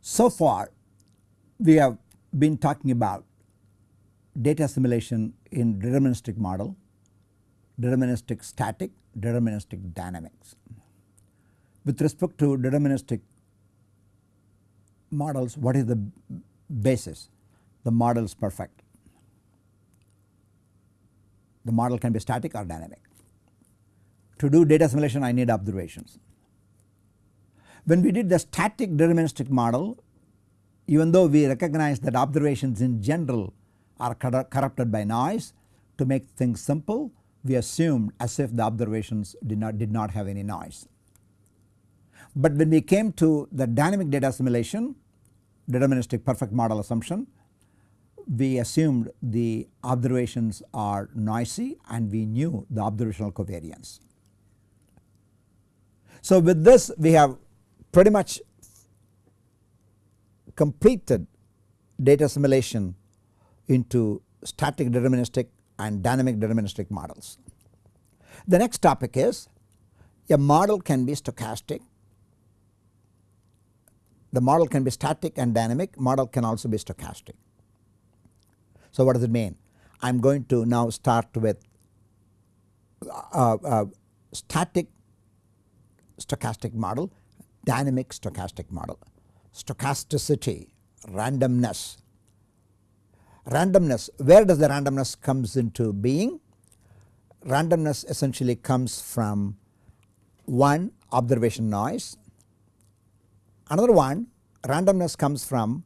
So far we have been talking about data assimilation in deterministic model, deterministic static, deterministic dynamics. With respect to deterministic models what is the basis? The model is perfect. The model can be static or dynamic. To do data assimilation I need observations. When we did the static deterministic model even though we recognize that observations in general are corrupted by noise to make things simple we assumed as if the observations did not did not have any noise. But when we came to the dynamic data assimilation deterministic perfect model assumption we assumed the observations are noisy and we knew the observational covariance. So with this we have pretty much completed data assimilation into static deterministic and dynamic deterministic models. The next topic is a model can be stochastic, the model can be static and dynamic, model can also be stochastic. So what does it mean? I am going to now start with uh, uh, static stochastic model, dynamic stochastic model, stochasticity, randomness. Randomness, where does the randomness comes into being? Randomness essentially comes from one observation noise, another one randomness comes from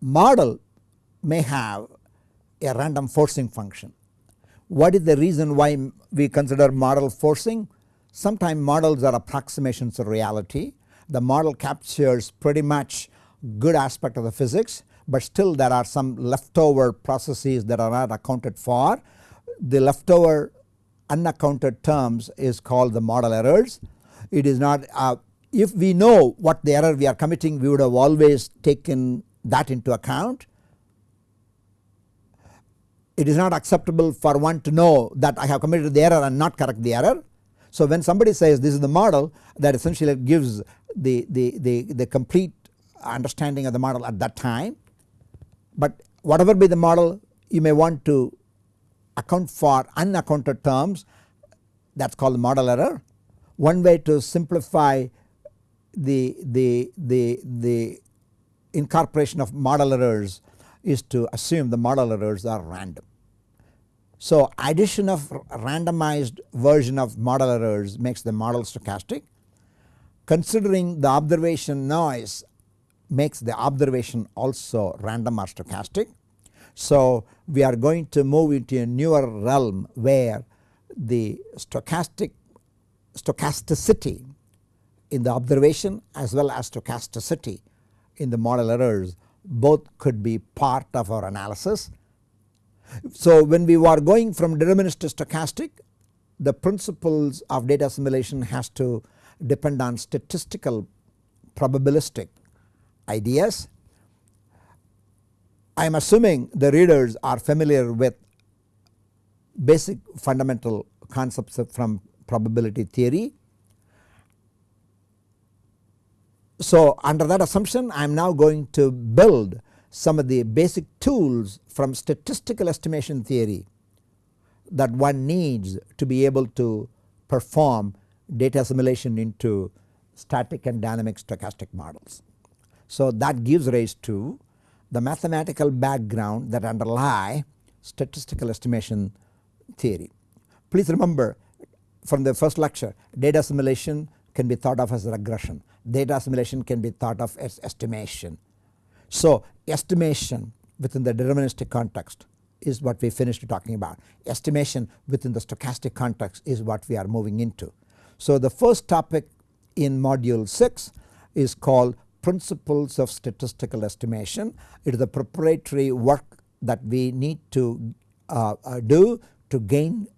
model may have a random forcing function. What is the reason why we consider model forcing? Sometimes models are approximations of reality. The model captures pretty much good aspect of the physics but still there are some leftover processes that are not accounted for. The leftover unaccounted terms is called the model errors. It is not uh, if we know what the error we are committing we would have always taken that into account it is not acceptable for one to know that I have committed the error and not correct the error. So when somebody says this is the model that essentially gives the, the, the, the complete understanding of the model at that time. But whatever be the model you may want to account for unaccounted terms that is called the model error. One way to simplify the, the, the, the incorporation of model errors is to assume the model errors are random. So addition of randomized version of model errors makes the model stochastic. Considering the observation noise makes the observation also random or stochastic. So we are going to move into a newer realm where the stochastic stochasticity in the observation as well as stochasticity in the model errors both could be part of our analysis. So when we are going from deterministic to stochastic the principles of data assimilation has to depend on statistical probabilistic ideas. I am assuming the readers are familiar with basic fundamental concepts from probability theory So under that assumption I am now going to build some of the basic tools from statistical estimation theory that one needs to be able to perform data assimilation into static and dynamic stochastic models. So that gives rise to the mathematical background that underlie statistical estimation theory. Please remember from the first lecture data assimilation can be thought of as regression data assimilation can be thought of as estimation. So estimation within the deterministic context is what we finished talking about. Estimation within the stochastic context is what we are moving into. So the first topic in module 6 is called principles of statistical estimation. It is the preparatory work that we need to uh, uh, do to gain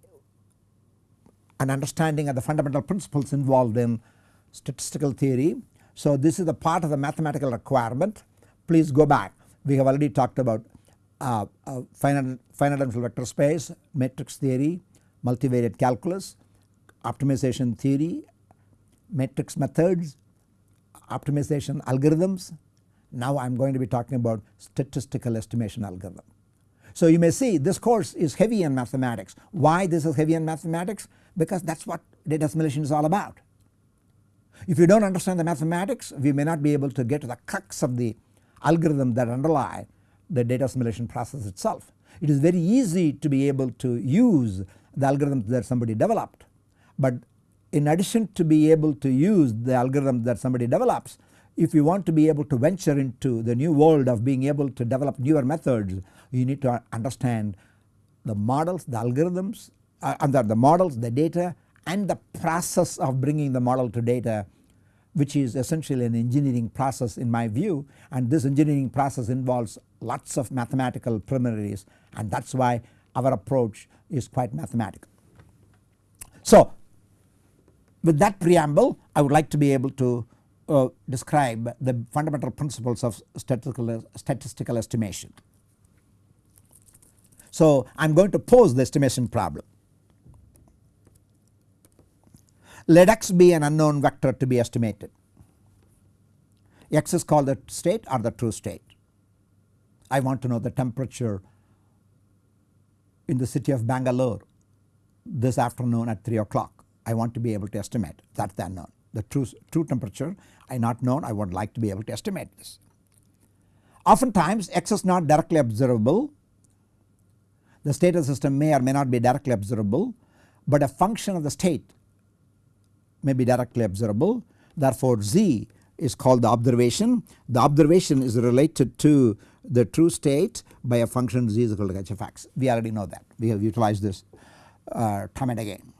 an understanding of the fundamental principles involved in statistical theory. So this is the part of the mathematical requirement please go back we have already talked about uh, uh, finite, finite dimensional vector space, matrix theory, multivariate calculus, optimization theory, matrix methods, optimization algorithms. Now I am going to be talking about statistical estimation algorithm. So you may see this course is heavy in mathematics. Why this is heavy in mathematics? Because that is what data assimilation is all about. If you do not understand the mathematics we may not be able to get to the crux of the algorithm that underlie the data assimilation process itself. It is very easy to be able to use the algorithms that somebody developed but in addition to be able to use the algorithm that somebody develops if you want to be able to venture into the new world of being able to develop newer methods you need to understand the models, the algorithms uh, under the models, the data and the process of bringing the model to data which is essentially an engineering process in my view and this engineering process involves lots of mathematical preliminaries and that is why our approach is quite mathematical. So with that preamble I would like to be able to uh, describe the fundamental principles of statistical, statistical estimation. So I am going to pose the estimation problem. Let x be an unknown vector to be estimated. x is called the state or the true state. I want to know the temperature in the city of Bangalore this afternoon at 3 o'clock. I want to be able to estimate that is the unknown. The true, true temperature I not known I would like to be able to estimate this. Oftentimes x is not directly observable. The state of the system may or may not be directly observable but a function of the state may be directly observable. Therefore z is called the observation. The observation is related to the true state by a function z is equal to h of x. We already know that we have utilized this uh, time and again.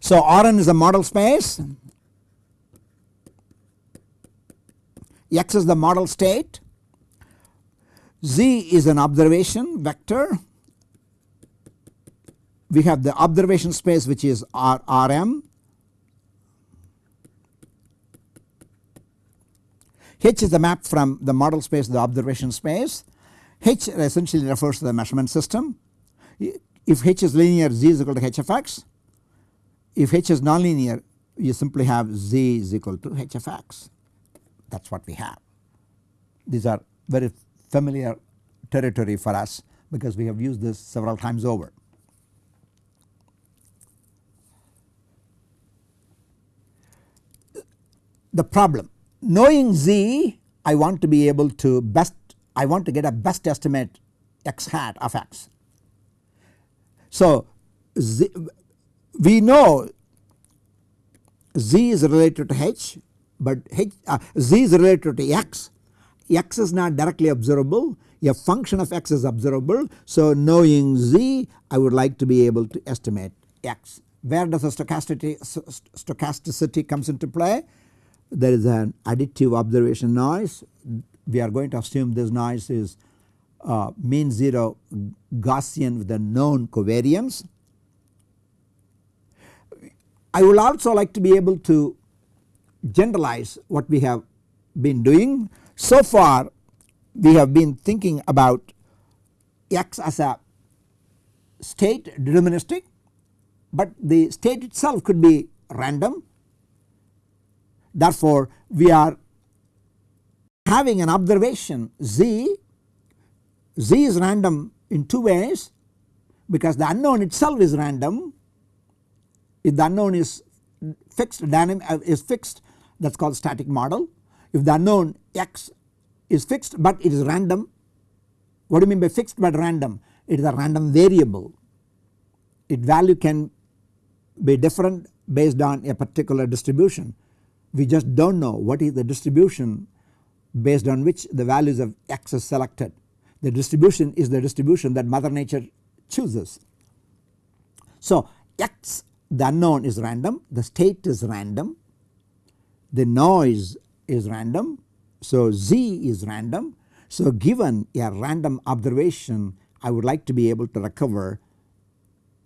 So Rn is a model space, x is the model state, z is an observation vector, we have the observation space which is R, Rm H is the map from the model space to the observation space. H essentially refers to the measurement system. If H is linear Z is equal to H of x. If H is nonlinear you simply have Z is equal to H of x that is what we have. These are very familiar territory for us because we have used this several times over. The problem knowing z I want to be able to best I want to get a best estimate x hat of x. So z, we know z is related to h but h, uh, z is related to x, x is not directly observable a function of x is observable. So knowing z I would like to be able to estimate x. Where does the stochasticity, stochasticity comes into play? There is an additive observation noise we are going to assume this noise is uh, mean 0 Gaussian with a known covariance. I would also like to be able to generalize what we have been doing. So far we have been thinking about x as a state deterministic but the state itself could be random Therefore, we are having an observation z, z is random in two ways because the unknown itself is random. If the unknown is fixed dynamic uh, is fixed that is called static model. If the unknown x is fixed but it is random what do you mean by fixed but random it is a random variable its value can be different based on a particular distribution we just do not know what is the distribution based on which the values of x is selected. The distribution is the distribution that mother nature chooses. So x the unknown is random, the state is random, the noise is random, so z is random. So given a random observation I would like to be able to recover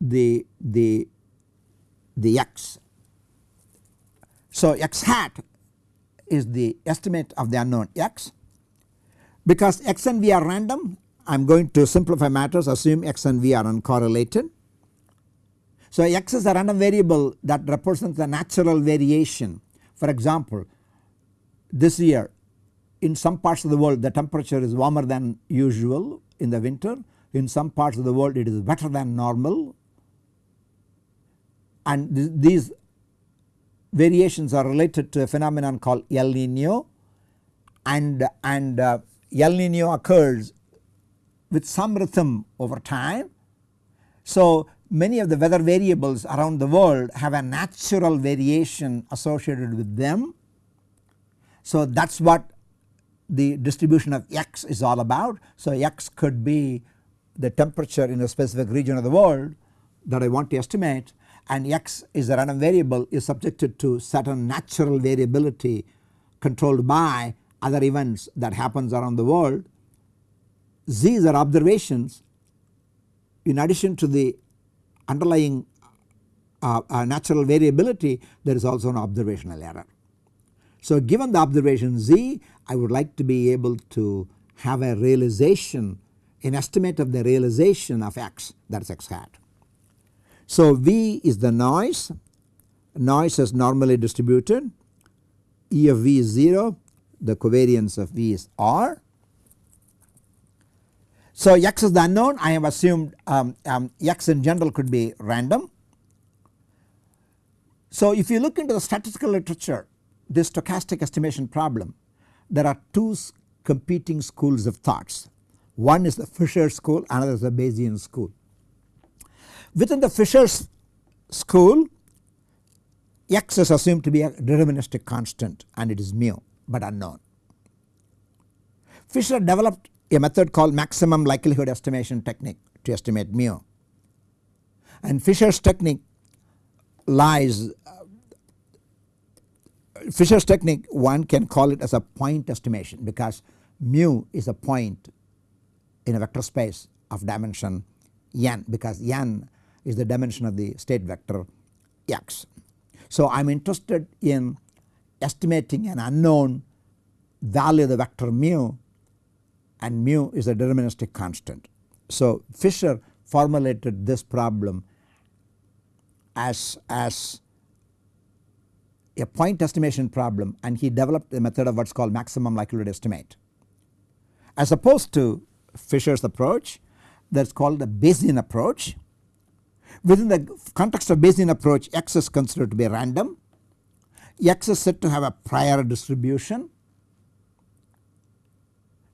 the, the, the x so x hat is the estimate of the unknown x. Because x and v are random I am going to simplify matters assume x and v are uncorrelated. So x is a random variable that represents the natural variation. For example this year in some parts of the world the temperature is warmer than usual in the winter. In some parts of the world it is wetter than normal. And th these variations are related to a phenomenon called El Nino and, and uh, El Nino occurs with some rhythm over time. So many of the weather variables around the world have a natural variation associated with them. So that is what the distribution of x is all about. So x could be the temperature in a specific region of the world that I want to estimate and x is a random variable is subjected to certain natural variability controlled by other events that happens around the world. Z's are observations in addition to the underlying uh, uh, natural variability there is also an observational error. So given the observation Z I would like to be able to have a realization an estimate of the realization of x that is x hat. So V is the noise, noise is normally distributed, E of V is 0, the covariance of V is R. So x is the unknown I have assumed um, um, x in general could be random. So if you look into the statistical literature this stochastic estimation problem there are two competing schools of thoughts. One is the Fisher school another is the Bayesian school. Within the Fisher's school x is assumed to be a deterministic constant and it is mu but unknown. Fisher developed a method called maximum likelihood estimation technique to estimate mu and Fisher's technique lies Fisher's technique one can call it as a point estimation because mu is a point in a vector space of dimension n because n is the dimension of the state vector x. So I am interested in estimating an unknown value of the vector mu and mu is a deterministic constant. So Fisher formulated this problem as, as a point estimation problem and he developed a method of what is called maximum likelihood estimate. As opposed to Fisher's approach that is called the Bayesian approach Within the context of Bayesian approach x is considered to be random, x is said to have a prior distribution.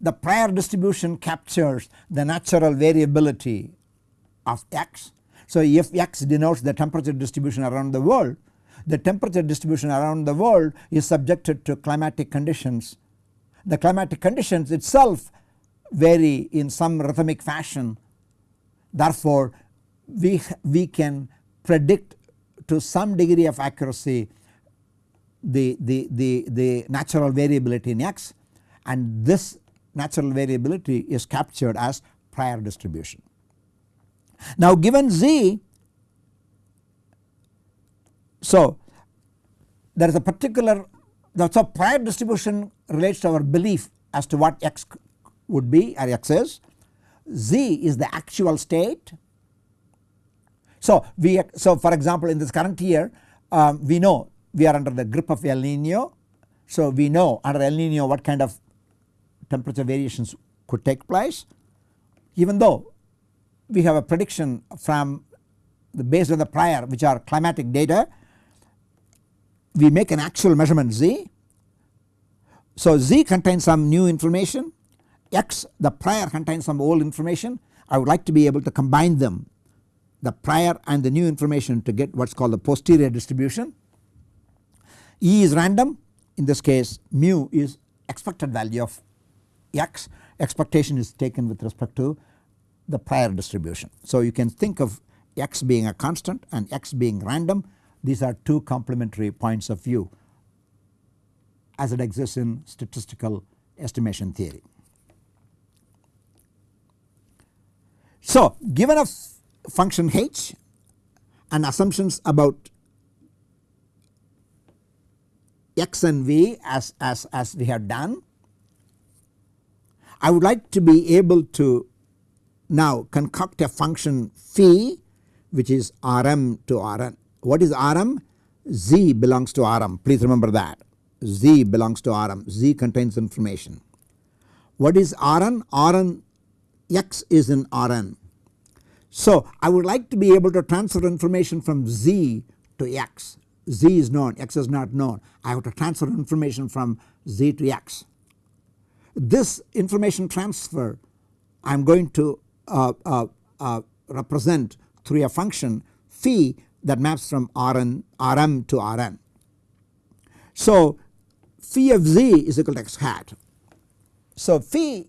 The prior distribution captures the natural variability of x. So if x denotes the temperature distribution around the world the temperature distribution around the world is subjected to climatic conditions. The climatic conditions itself vary in some rhythmic fashion therefore we, we can predict to some degree of accuracy the, the, the, the natural variability in x and this natural variability is captured as prior distribution. Now given z so there is a particular so prior distribution relates to our belief as to what x would be or x is z is the actual state so we so for example in this current year um, we know we are under the grip of El Nino. So we know under El Nino what kind of temperature variations could take place even though we have a prediction from the based on the prior which are climatic data we make an actual measurement z. So z contains some new information x the prior contains some old information I would like to be able to combine them the prior and the new information to get what is called the posterior distribution. E is random in this case mu is expected value of x expectation is taken with respect to the prior distribution. So you can think of x being a constant and x being random these are two complementary points of view as it exists in statistical estimation theory. So given a function h and assumptions about x and v as, as, as we have done. I would like to be able to now concoct a function phi which is Rm to Rn. What is Rm? Z belongs to Rm please remember that Z belongs to Rm Z contains information. What is Rn? Rn X is in Rn. So I would like to be able to transfer information from Z to X. Z is known, X is not known. I have to transfer information from Z to X. This information transfer I am going to uh, uh, uh, represent through a function phi that maps from Rn, Rm to Rn. So phi of z is equal to x hat. So phi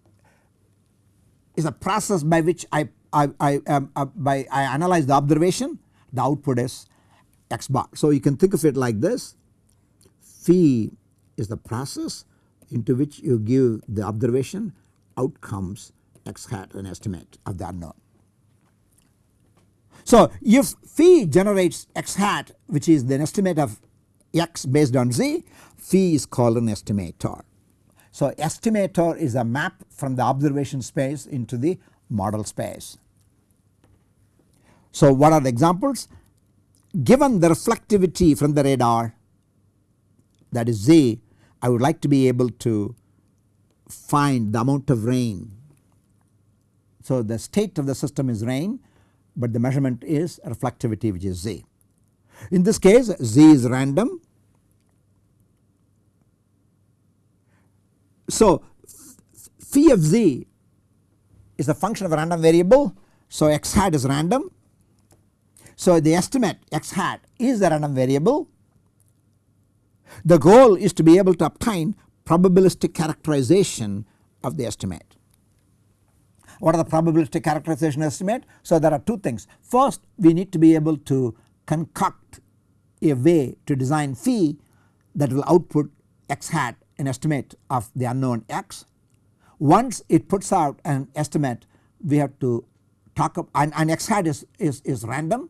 is a process by which I, I, I, um, uh, by I analyze the observation the output is x bar. So you can think of it like this phi is the process into which you give the observation outcomes x hat an estimate of the unknown. So if phi generates x hat which is the estimate of x based on z phi is called an estimator. So estimator is a map from the observation space into the model space. So what are the examples? Given the reflectivity from the radar that is z I would like to be able to find the amount of rain. So the state of the system is rain but the measurement is reflectivity which is z. In this case z is random. So phi of z is a function of a random variable so x hat is random. So the estimate x hat is a random variable. The goal is to be able to obtain probabilistic characterization of the estimate. What are the probabilistic characterization estimate? So there are two things. First we need to be able to concoct a way to design phi that will output x hat an estimate of the unknown x. Once it puts out an estimate we have to talk about and, and x hat is, is, is random.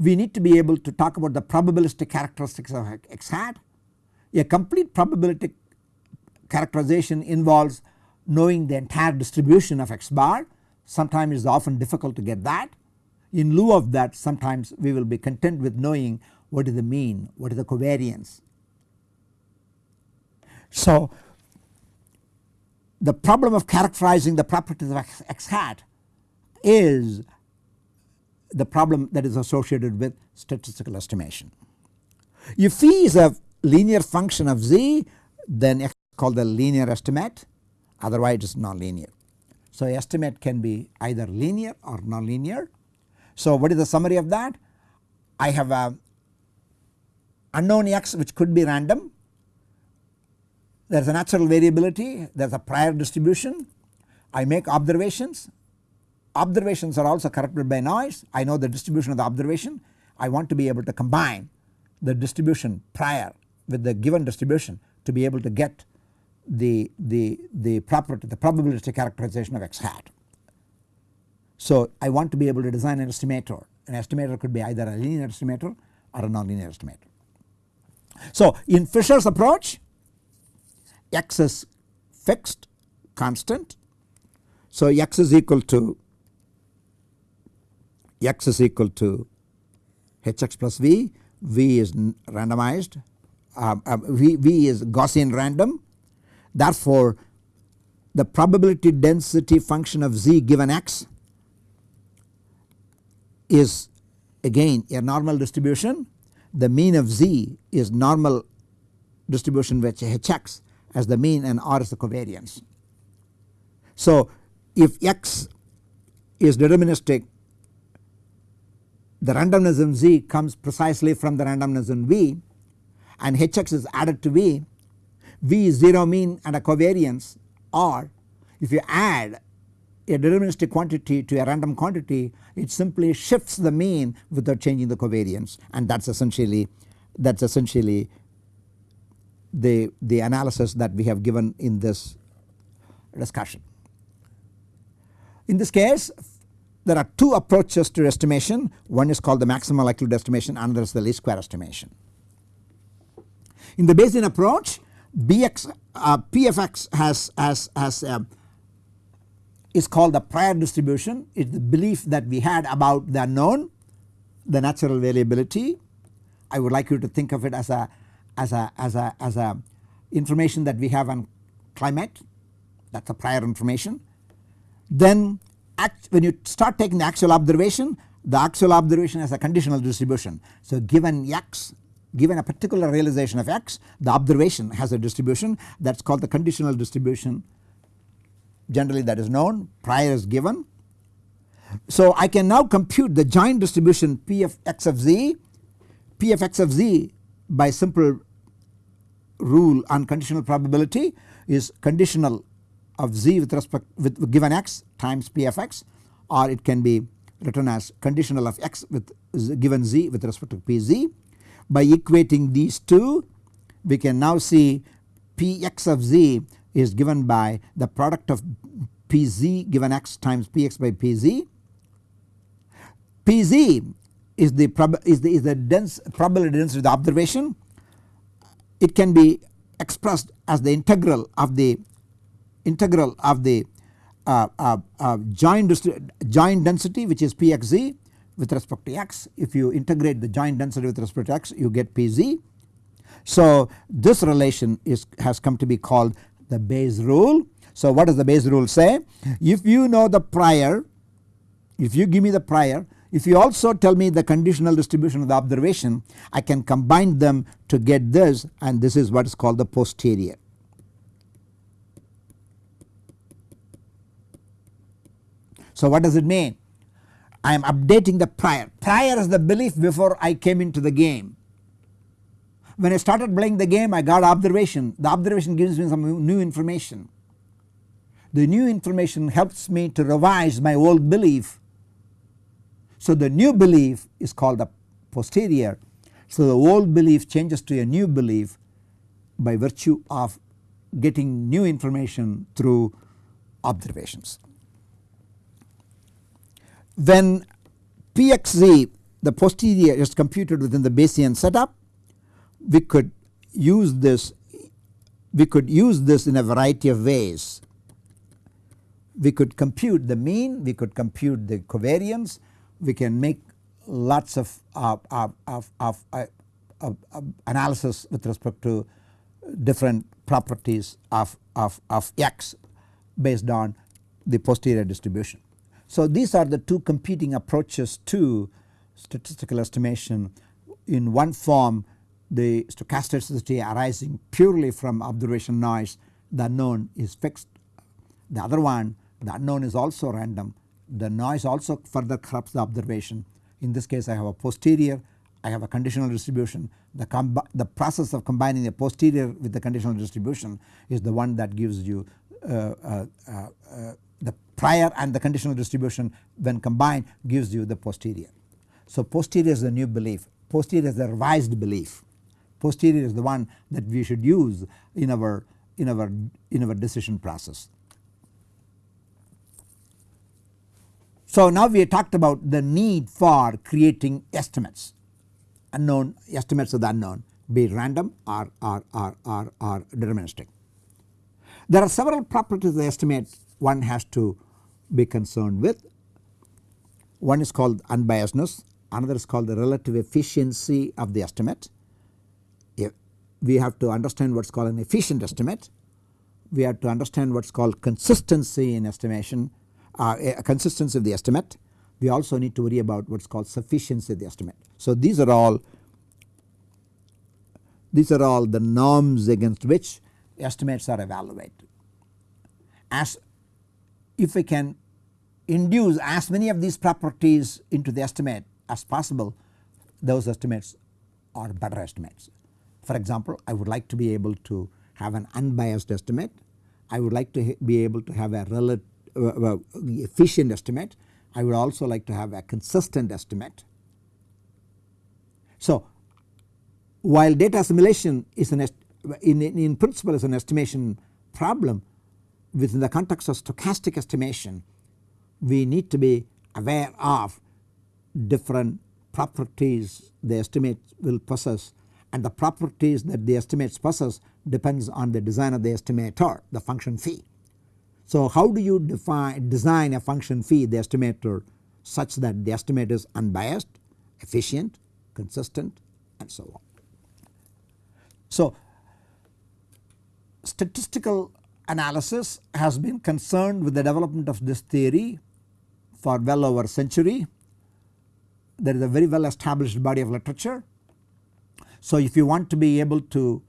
We need to be able to talk about the probabilistic characteristics of x hat. A complete probability characterization involves knowing the entire distribution of x bar sometimes it is often difficult to get that. In lieu of that sometimes we will be content with knowing what is the mean, what is the covariance. So the problem of characterizing the properties of x, x hat is the problem that is associated with statistical estimation. If phi is a linear function of z then x is called the linear estimate otherwise it is nonlinear. So estimate can be either linear or nonlinear. So what is the summary of that? I have a unknown x which could be random. There is a natural variability, there is a prior distribution. I make observations. Observations are also corrupted by noise. I know the distribution of the observation. I want to be able to combine the distribution prior with the given distribution to be able to get the, the, the property the probability characterization of x hat. So I want to be able to design an estimator an estimator could be either a linear estimator or a nonlinear estimator. So in Fisher's approach x is fixed constant so x is equal to x is equal to hx plus v, v is randomized um, uh, v, v is Gaussian random Therefore, the probability density function of z given x is again a normal distribution. The mean of z is normal distribution which hx as the mean and r is the covariance. So if x is deterministic the randomness in z comes precisely from the randomness in v and hx is added to v V is 0 mean and a covariance or if you add a deterministic quantity to a random quantity it simply shifts the mean without changing the covariance and that is essentially that is essentially the, the analysis that we have given in this discussion. In this case there are two approaches to estimation one is called the maximum likelihood estimation another is the least square estimation. In the Bayesian approach Bx uh, Pfx has has has uh, is called the prior distribution it is the belief that we had about the unknown the natural variability. I would like you to think of it as a as a as a as a information that we have on climate that is a prior information. Then when you start taking the actual observation the actual observation has a conditional distribution. So given x given a particular realization of x the observation has a distribution that is called the conditional distribution generally that is known prior is given. So I can now compute the joint distribution p of x of z p of x of z by simple rule on conditional probability is conditional of z with respect with given x times p of x or it can be written as conditional of x with given z with respect to pz. By equating these two we can now see px of z is given by the product of pz given x times px by pz. pz is the is the is the dense probability density of the observation. It can be expressed as the integral of the integral of the uh, uh, uh, joint, joint density which is Pxz with respect to x. If you integrate the joint density with respect to x you get Pz. So this relation is has come to be called the Bayes rule. So what does the Bayes rule say? If you know the prior, if you give me the prior, if you also tell me the conditional distribution of the observation I can combine them to get this and this is what is called the posterior. So what does it mean? I am updating the prior. Prior is the belief before I came into the game. When I started playing the game I got observation. The observation gives me some new information. The new information helps me to revise my old belief. So the new belief is called the posterior. So the old belief changes to a new belief by virtue of getting new information through observations when Pxz the posterior is computed within the Bayesian setup we could use this we could use this in a variety of ways. We could compute the mean, we could compute the covariance, we can make lots of, uh, uh, of, of, uh, of analysis with respect to different properties of, of, of x based on the posterior distribution. So these are the two competing approaches to statistical estimation in one form the stochasticity arising purely from observation noise the unknown is fixed. The other one the unknown is also random the noise also further corrupts the observation. In this case I have a posterior I have a conditional distribution the, the process of combining the posterior with the conditional distribution is the one that gives you uh, uh, uh, the prior and the conditional distribution when combined gives you the posterior. So posterior is the new belief, posterior is the revised belief, posterior is the one that we should use in our in our in our decision process. So now we talked about the need for creating estimates unknown estimates of the unknown be random or, or, or, or, or deterministic. There are several properties of the estimate one has to be concerned with. One is called unbiasedness, another is called the relative efficiency of the estimate. If we have to understand what is called an efficient estimate, we have to understand what is called consistency in estimation, uh, a consistency of the estimate. We also need to worry about what is called sufficiency of the estimate. So these are all these are all the norms against which estimates are evaluated. As if we can induce as many of these properties into the estimate as possible those estimates are better estimates. For example I would like to be able to have an unbiased estimate, I would like to be able to have a relative uh, uh, efficient estimate, I would also like to have a consistent estimate. So while data assimilation is an in, in principle is an estimation problem within the context of stochastic estimation we need to be aware of different properties the estimate will possess and the properties that the estimates possess depends on the design of the estimator the function phi. So how do you define design a function phi the estimator such that the estimate is unbiased, efficient, consistent and so on. So statistical analysis has been concerned with the development of this theory for well over a century. There is a very well established body of literature. So if you want to be able to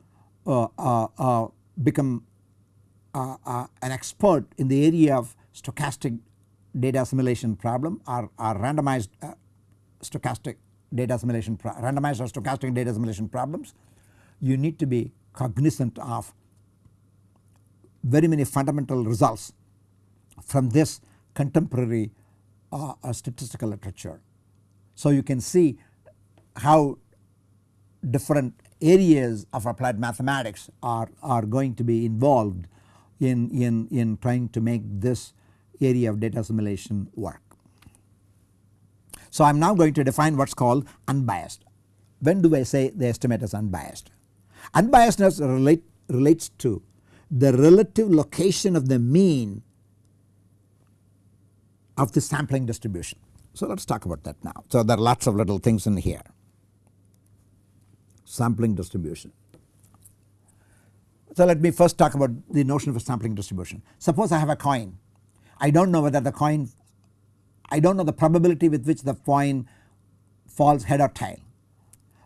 uh, uh, uh, become uh, uh, an expert in the area of stochastic data assimilation problem or, or randomized uh, stochastic data assimilation randomized or stochastic data assimilation problems you need to be cognizant of very many fundamental results from this contemporary uh, uh, statistical literature. So you can see how different areas of applied mathematics are, are going to be involved in, in, in trying to make this area of data assimilation work. So I am now going to define what is called unbiased. When do I say the estimate is unbiased? Unbiasedness relate, relates to the relative location of the mean of the sampling distribution. So let us talk about that now. So there are lots of little things in here. Sampling distribution. So let me first talk about the notion of a sampling distribution. Suppose I have a coin. I do not know whether the coin, I do not know the probability with which the coin falls head or tail.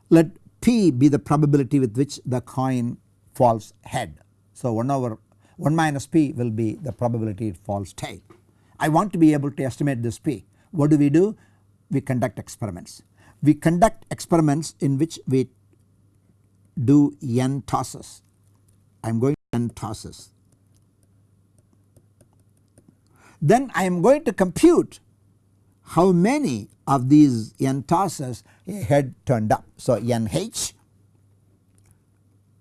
Let P be the probability with which the coin falls head. So 1 over 1 minus P will be the probability it falls tail. I want to be able to estimate this P. What do we do? We conduct experiments. We conduct experiments in which we do n tosses. I am going to n tosses. Then I am going to compute how many of these n tosses a head turned up. So nh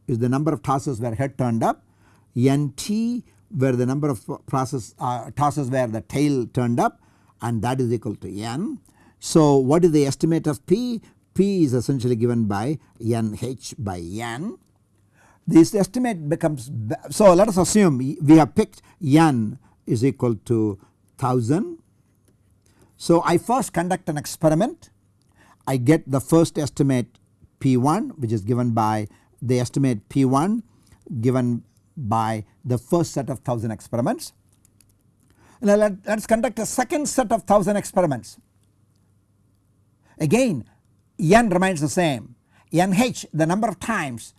is the number of tosses where head turned up, nt where the number of process uh, tosses where the tail turned up and that is equal to n. So what is the estimate of p? p is essentially given by nh by n. This estimate becomes so let us assume we have picked n is equal to 1000 so I first conduct an experiment I get the first estimate P1 which is given by the estimate P1 given by the first set of 1000 experiments. Now let, us conduct a second set of 1000 experiments. Again n remains the same nh the number of times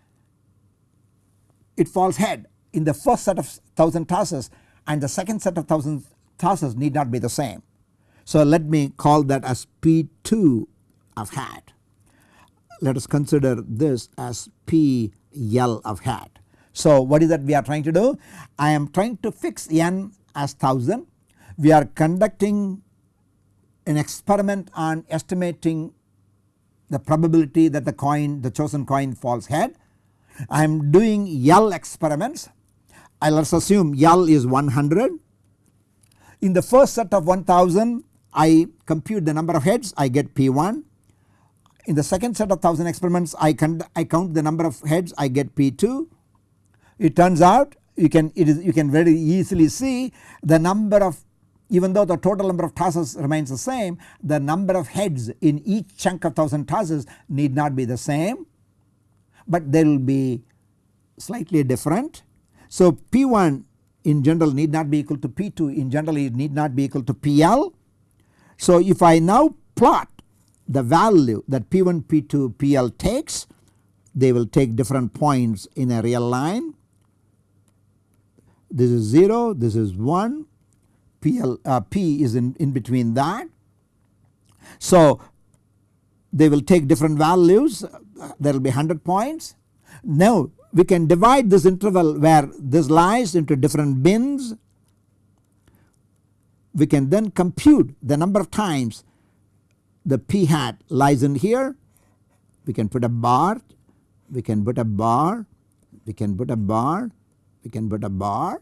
it falls head in the first set of 1000 tosses and the second set of 1000 tosses need not be the same. So let me call that as P2 of hat. Let us consider this as PL of hat. So what is that we are trying to do? I am trying to fix n as 1000. We are conducting an experiment on estimating the probability that the coin the chosen coin falls head. I am doing L experiments. I let us assume L is 100. In the first set of 1000 I compute the number of heads I get P1. In the second set of 1000 experiments I, I count the number of heads I get P2. It turns out you can it is you can very easily see the number of even though the total number of tosses remains the same the number of heads in each chunk of 1000 tosses need not be the same but they will be slightly different. So P1 in general need not be equal to P2 in general it need not be equal to PL so if I now plot the value that P1, P2, PL takes they will take different points in a real line. This is 0, this is 1, PL, uh, P is in, in between that. So they will take different values there will be 100 points. Now we can divide this interval where this lies into different bins we can then compute the number of times the p hat lies in here. We can put a bar, we can put a bar, we can put a bar, we can put a bar.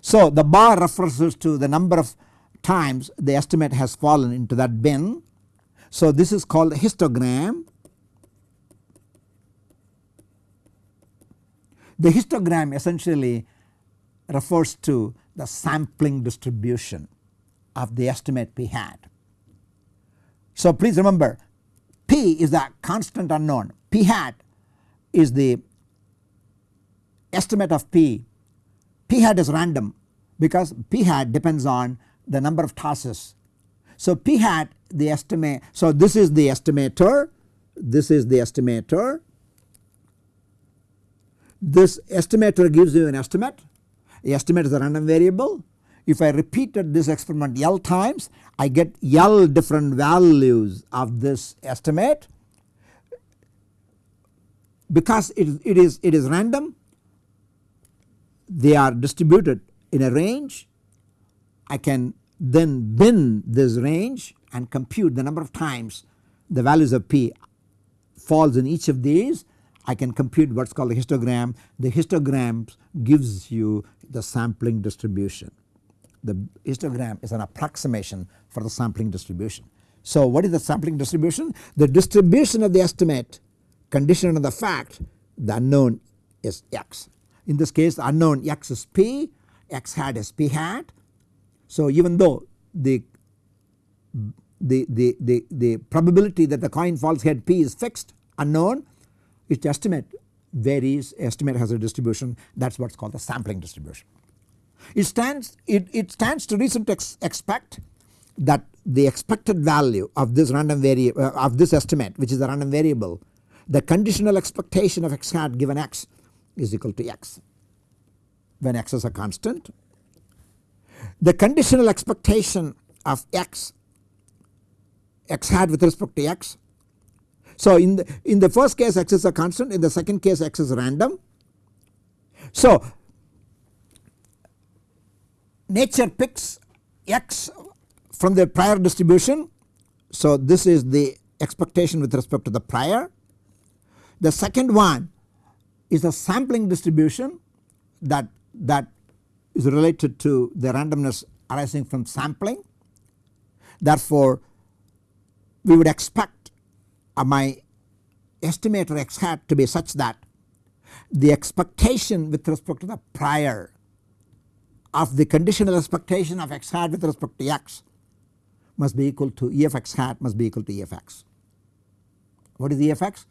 So the bar refers to the number of times the estimate has fallen into that bin. So this is called a histogram. The histogram essentially refers to the sampling distribution of the estimate p hat. So please remember p is the constant unknown. P hat is the estimate of p, p hat is random because p hat depends on the number of tosses. So p hat the estimate so this is the estimator this is the estimator. This estimator gives you an estimate. The estimate is a random variable if I repeated this experiment L times I get L different values of this estimate because it, it is it is random they are distributed in a range I can then bin this range and compute the number of times the values of p falls in each of these I can compute what is called a histogram. The histogram gives you the sampling distribution. The histogram is an approximation for the sampling distribution. So what is the sampling distribution? The distribution of the estimate conditioned on the fact the unknown is x. In this case the unknown x is p, x hat is p hat. So even though the the, the, the, the probability that the coin falls head p is fixed unknown its estimate varies estimate has a distribution that is what is called the sampling distribution. It stands it, it stands to reason to ex expect that the expected value of this random variable uh, of this estimate which is a random variable the conditional expectation of x hat given x is equal to x when x is a constant. The conditional expectation of x x hat with respect to x. So in the in the first case x is a constant in the second case x is random. So nature picks x from the prior distribution. So this is the expectation with respect to the prior. The second one is a sampling distribution that that is related to the randomness arising from sampling. Therefore we would expect uh, my estimator x hat to be such that the expectation with respect to the prior of the conditional expectation of x hat with respect to x must be equal to E of x hat must be equal to E of x. What is E of x?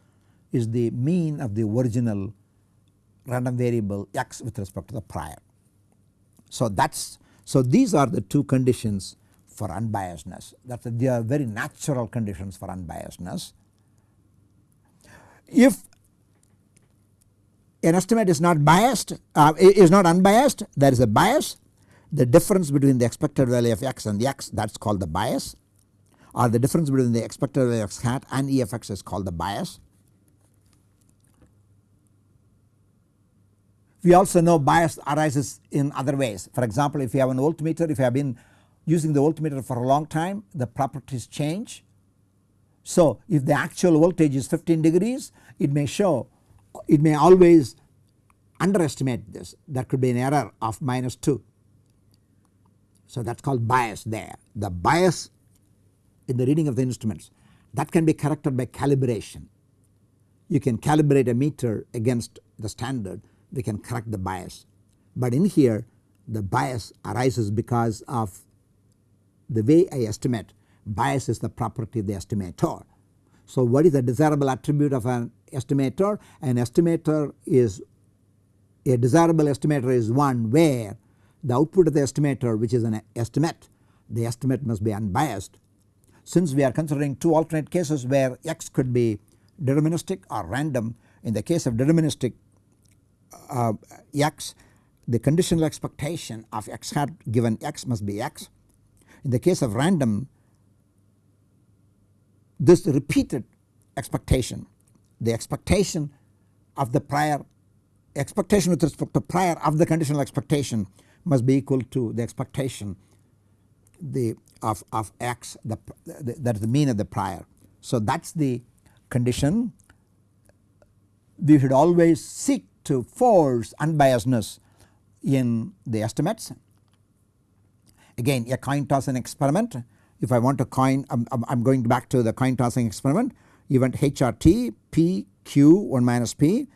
Is the mean of the original random variable x with respect to the prior. So that is so these are the two conditions for unbiasedness that they are very natural conditions for unbiasedness. If an estimate is not biased uh, is not unbiased there is a bias the difference between the expected value of x and the x that is called the bias or the difference between the expected value of x hat and E of x is called the bias. We also know bias arises in other ways for example if you have an voltmeter if you have been using the voltmeter for a long time the properties change. So if the actual voltage is 15 degrees it may show it may always underestimate this there could be an error of minus 2. So that is called bias there the bias in the reading of the instruments that can be corrected by calibration. You can calibrate a meter against the standard we can correct the bias but in here the bias arises because of the way I estimate bias is the property of the estimator. So what is the desirable attribute of an estimator? An estimator is a desirable estimator is one where the output of the estimator which is an estimate the estimate must be unbiased. Since we are considering two alternate cases where x could be deterministic or random in the case of deterministic uh, x the conditional expectation of x hat given x must be x in the case of random this repeated expectation the expectation of the prior expectation with respect to prior of the conditional expectation must be equal to the expectation the of, of x the, the, that is the mean of the prior. So that is the condition. We should always seek to force unbiasedness in the estimates. Again a coin an experiment if I want to coin I am going back to the coin tossing experiment. Event HRT P Q 1 minus P.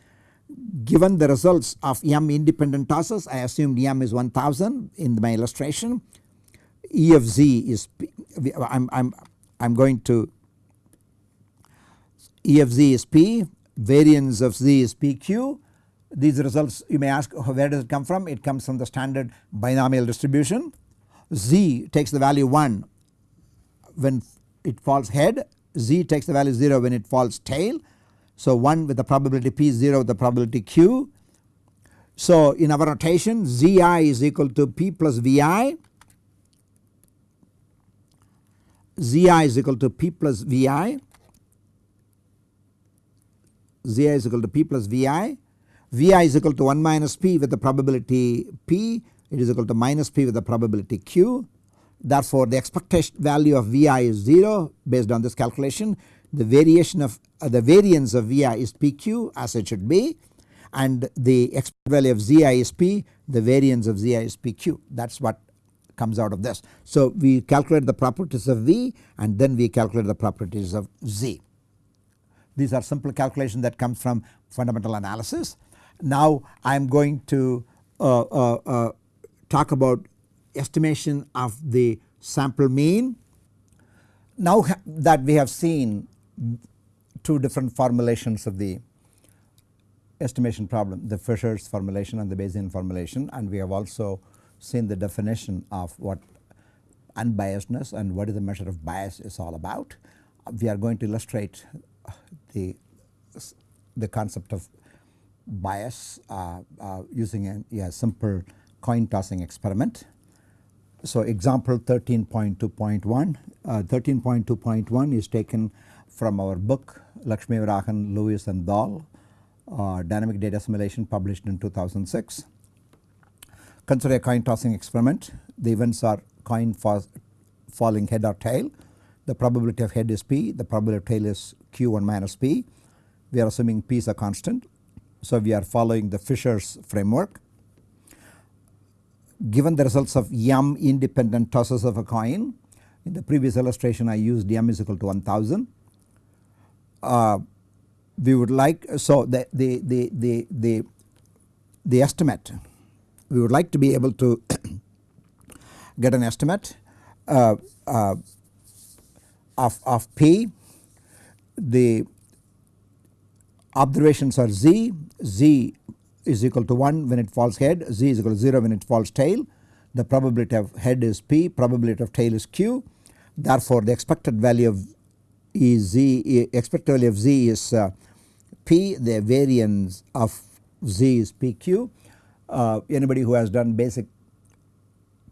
Given the results of m independent tosses I assumed m is 1000 in my illustration. E of z is P, I'm, I'm, I'm going to E of z is P variance of z is PQ these results you may ask oh, where does it come from? It comes from the standard binomial distribution. Z takes the value 1 when it falls head z takes the value 0 when it falls tail. So 1 with the probability p 0 with the probability q. So in our notation zi is equal to p plus vi zi is equal to p plus vi zi is equal to p plus vi vi is equal to 1 minus p with the probability p. It is equal to minus p with the probability q Therefore, the expectation value of Vi is 0 based on this calculation. The variation of uh, the variance of Vi is PQ as it should be and the expected value of Zi is P the variance of Zi is PQ that is what comes out of this. So, we calculate the properties of V and then we calculate the properties of Z. These are simple calculations that comes from fundamental analysis. Now I am going to uh, uh, uh talk about estimation of the sample mean. Now that we have seen two different formulations of the estimation problem the Fisher's formulation and the Bayesian formulation and we have also seen the definition of what unbiasedness and what is the measure of bias is all about. We are going to illustrate the, the concept of bias uh, uh, using a, a simple coin tossing experiment. So example 13.2.1, uh, 13.2.1 is taken from our book Lakshmivarahan, Lewis and Dhall uh, dynamic data assimilation published in 2006. Consider a coin tossing experiment. The events are coin falling head or tail. The probability of head is p, the probability of tail is q1 minus p. We are assuming p is a constant. So we are following the Fisher's framework given the results of m independent tosses of a coin in the previous illustration I used m is equal to 1000 uh, we would like so the, the, the, the, the, the estimate we would like to be able to get an estimate uh, uh, of, of p. The observations are z, z is equal to 1 when it falls head, z is equal to 0 when it falls tail. The probability of head is p, probability of tail is q. Therefore, the expected value of e z expected value of z is uh, p, the variance of z is pq. Uh, anybody who has done basic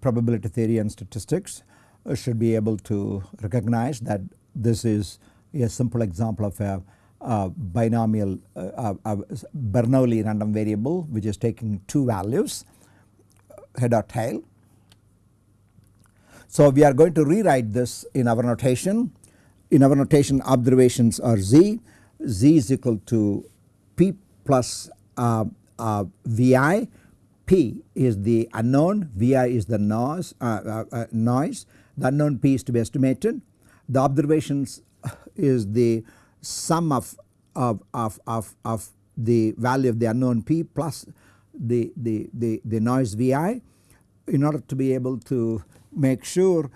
probability theory and statistics uh, should be able to recognize that this is a simple example of a uh, binomial uh, uh, Bernoulli random variable which is taking two values head or tail. So we are going to rewrite this in our notation. In our notation observations are z, z is equal to p plus uh, uh, vi, p is the unknown, vi is the noise, uh, noise, the unknown p is to be estimated. The observations is the sum of, of, of, of, of the value of the unknown p plus the, the, the, the noise vi in order to be able to make sure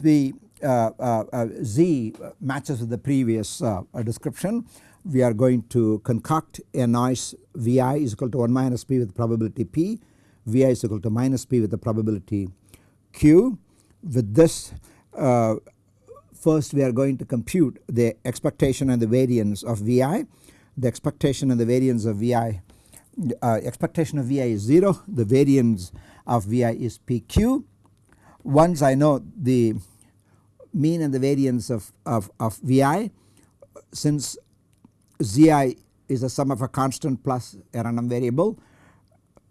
the uh, uh, uh, z matches with the previous uh, description. We are going to concoct a noise vi is equal to 1 minus p with probability p vi is equal to minus p with the probability q. With this uh, First we are going to compute the expectation and the variance of Vi. The expectation and the variance of Vi uh, expectation of Vi is 0 the variance of Vi is PQ. Once I know the mean and the variance of, of, of Vi since Zi is the sum of a constant plus a random variable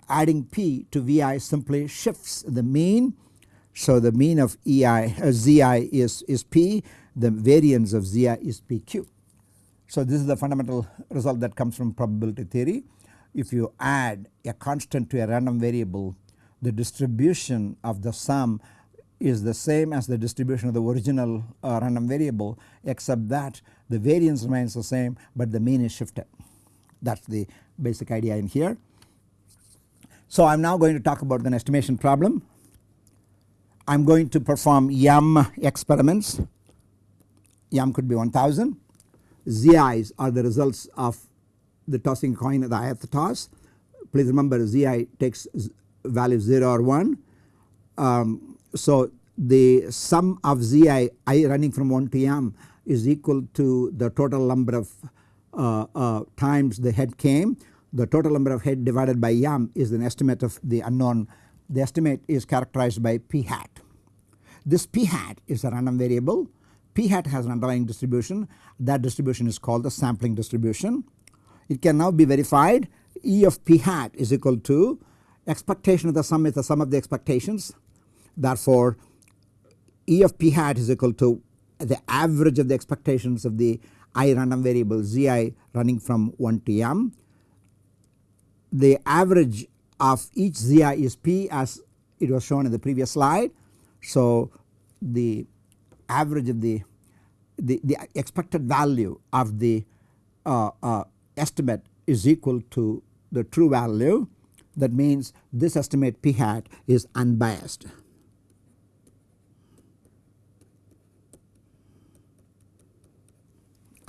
adding P to Vi simply shifts the mean so the mean of EI uh, ZI is, is P the variance of ZI is PQ. So this is the fundamental result that comes from probability theory. If you add a constant to a random variable the distribution of the sum is the same as the distribution of the original uh, random variable except that the variance remains the same but the mean is shifted that is the basic idea in here. So I am now going to talk about an estimation problem. I am going to perform m experiments, m could be 1000, zi's are the results of the tossing coin at the ith toss. Please remember zi takes value 0 or 1. Um, so the sum of zi i running from 1 to m is equal to the total number of uh, uh, times the head came. The total number of head divided by m is an estimate of the unknown. The estimate is characterized by p hat. This p hat is a random variable. p hat has an underlying distribution. That distribution is called the sampling distribution. It can now be verified E of p hat is equal to expectation of the sum is the sum of the expectations. Therefore, E of p hat is equal to the average of the expectations of the i random variable zi running from 1 to m. The average of each zi is p as it was shown in the previous slide. So, the average of the, the, the expected value of the uh, uh, estimate is equal to the true value that means this estimate p hat is unbiased.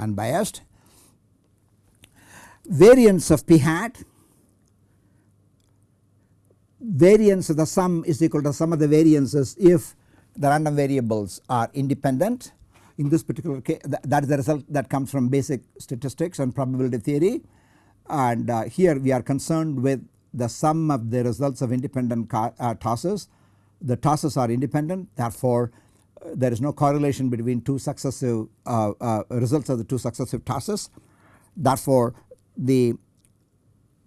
unbiased. Variance of p hat variance of the sum is equal to sum of the variances if the random variables are independent. In this particular case that is the result that comes from basic statistics and probability theory and uh, here we are concerned with the sum of the results of independent uh, tosses. The tosses are independent therefore there is no correlation between two successive uh, uh, results of the two successive tosses. Therefore, the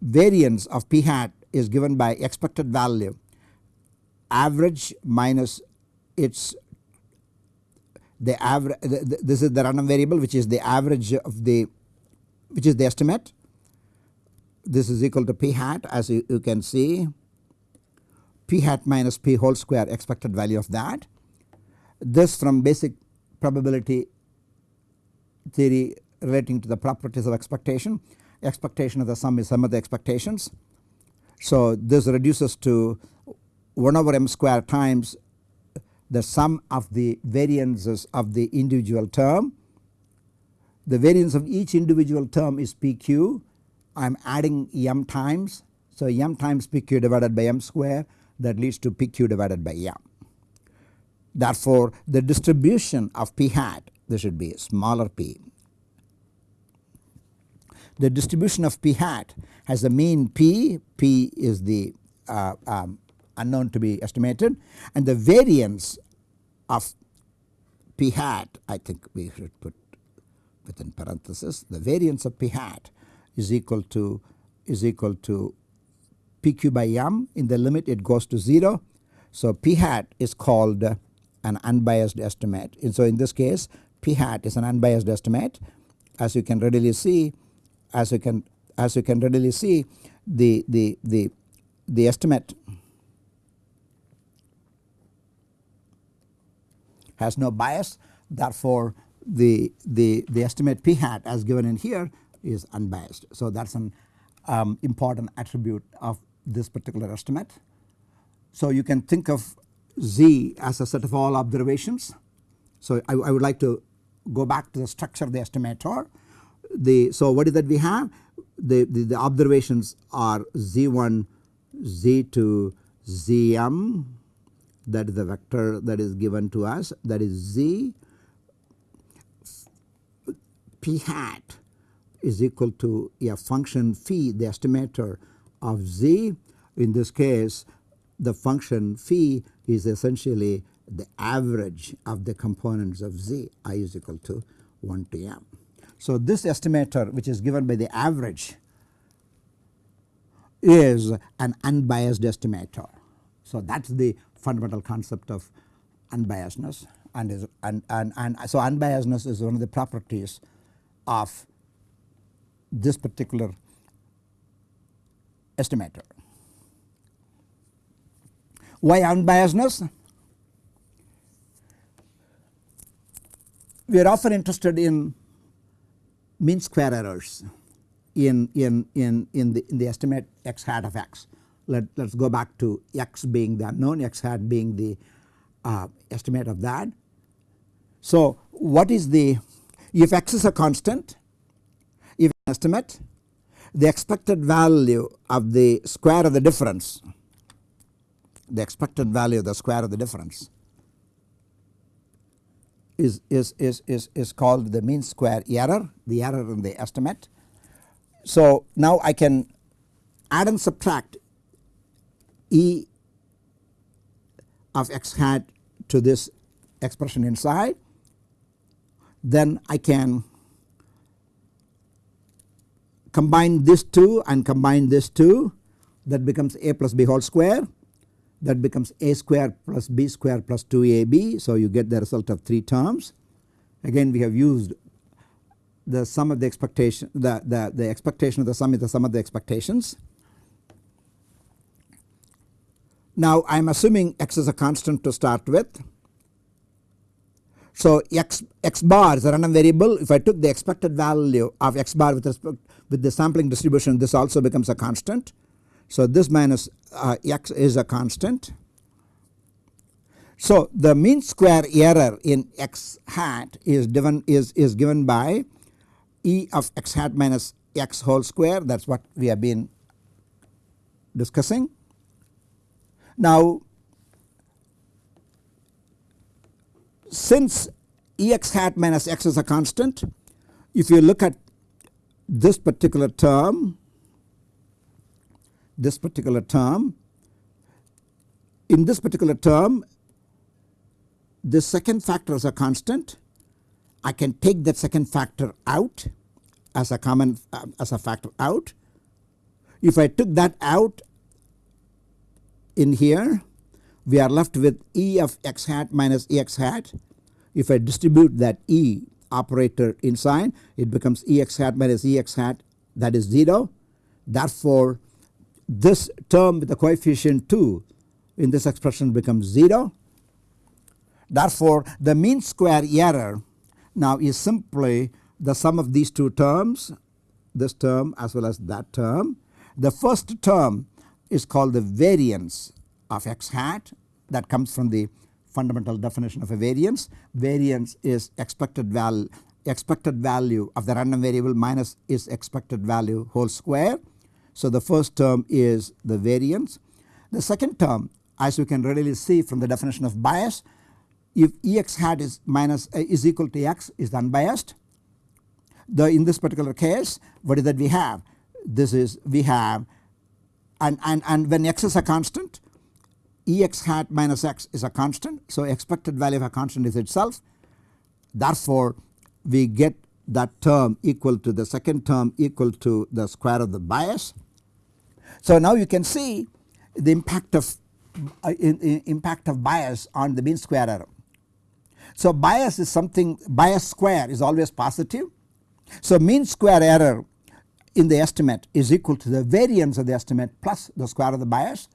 variance of p hat is given by expected value average minus its the average this is the random variable which is the average of the which is the estimate this is equal to p hat as you, you can see p hat minus p whole square expected value of that this from basic probability theory relating to the properties of expectation. Expectation of the sum is sum of the expectations. So this reduces to 1 over m square times the sum of the variances of the individual term. The variance of each individual term is pq. I am adding m times. So m times pq divided by m square that leads to pq divided by m. Therefore, the distribution of p hat this should be smaller p. The distribution of p hat has the mean p, p is the uh, um, unknown to be estimated and the variance of p hat I think we should put within parenthesis the variance of p hat is equal to is equal to pq by m in the limit it goes to 0. So p hat is called an unbiased estimate. And so in this case p hat is an unbiased estimate as you can readily see as you can as you can readily see the the the the estimate has no bias therefore the the the estimate p hat as given in here is unbiased. So that is an um, important attribute of this particular estimate. So you can think of Z as a set of all observations. So I, I, would like to go back to the structure of the estimator. The, so what is that we have? The, the, the observations are Z1, Z2, Zm that is the vector that is given to us that is Z p hat is equal to a function phi the estimator of Z in this case the function phi is essentially the average of the components of z i is equal to 1 to m. So this estimator which is given by the average is an unbiased estimator. So that is the fundamental concept of unbiasedness and is and, and, and so unbiasedness is one of the properties of this particular estimator. Why unbiasedness? We are often interested in mean square errors in, in, in, in, the, in the estimate x hat of x. Let, let's go back to x being the unknown, x hat being the uh, estimate of that. So, what is the if x is a constant if an estimate the expected value of the square of the difference the expected value of the square of the difference is, is, is, is, is called the mean square error the error in the estimate. So now I can add and subtract E of x hat to this expression inside. Then I can combine this two and combine this two. That becomes a plus b whole square that becomes a square plus b square plus 2ab. So, you get the result of 3 terms. Again we have used the sum of the expectation the, the, the expectation of the sum is the sum of the expectations. Now I am assuming x is a constant to start with. So x, x bar is a random variable if I took the expected value of x bar with respect with the sampling distribution this also becomes a constant. So this minus uh, x is a constant. So the mean square error in x hat is given is, is given by e of x hat minus x whole square that is what we have been discussing. Now since Ex hat minus x is a constant if you look at this particular term this particular term in this particular term the second factor is a constant I can take that second factor out as a common uh, as a factor out. If I took that out in here we are left with E of x hat minus E x hat. If I distribute that E operator inside it becomes E x hat minus E x hat that is 0. Therefore, this term with the coefficient 2 in this expression becomes 0. Therefore, the mean square error now is simply the sum of these two terms this term as well as that term. The first term is called the variance of x hat that comes from the fundamental definition of a variance. Variance is expected value expected value of the random variable minus its expected value whole square. So the first term is the variance. The second term as you can readily see from the definition of bias if Ex hat is minus uh, is equal to x is unbiased. The in this particular case what is that we have this is we have and, and, and when x is a constant Ex hat minus x is a constant. So expected value of a constant is itself therefore we get that term equal to the second term equal to the square of the bias. So now you can see the impact of uh, in, in impact of bias on the mean square error. So bias is something bias square is always positive. So mean square error in the estimate is equal to the variance of the estimate plus the square of the bias.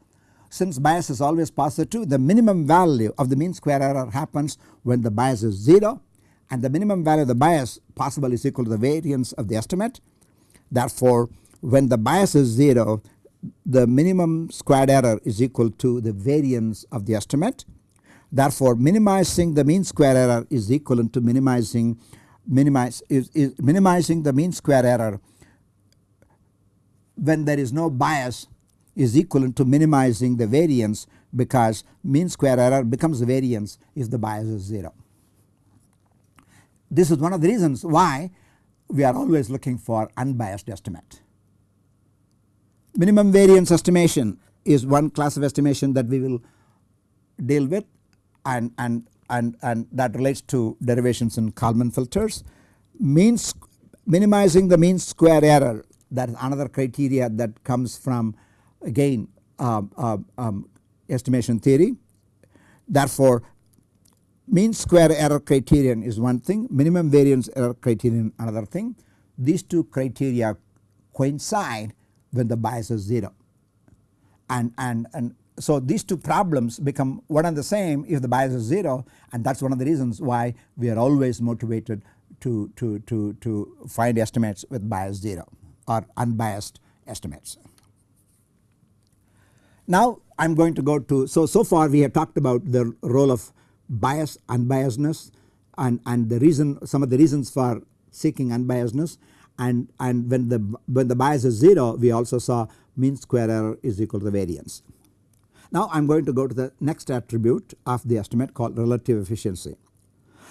Since bias is always positive the minimum value of the mean square error happens when the bias is 0 and the minimum value of the bias possible is equal to the variance of the estimate. Therefore, when the bias is 0 the minimum squared error is equal to the variance of the estimate. Therefore, minimizing the mean square error is equivalent to minimizing minimize is, is minimizing the mean square error when there is no bias is equivalent to minimizing the variance because mean square error becomes variance if the bias is 0. This is one of the reasons why we are always looking for unbiased estimate. Minimum variance estimation is one class of estimation that we will deal with and, and, and, and that relates to derivations in Kalman filters. Means minimizing the mean square error that is another criteria that comes from again um, um, um, estimation theory. Therefore, mean square error criterion is one thing minimum variance error criterion another thing. These two criteria coincide when the bias is 0 and, and, and so these two problems become one and the same if the bias is 0 and that is one of the reasons why we are always motivated to, to, to, to find estimates with bias 0 or unbiased estimates. Now I am going to go to so so far we have talked about the role of bias unbiasedness and, and the reason some of the reasons for seeking unbiasedness and, and when the when the bias is 0 we also saw mean square error is equal to the variance. Now I am going to go to the next attribute of the estimate called relative efficiency.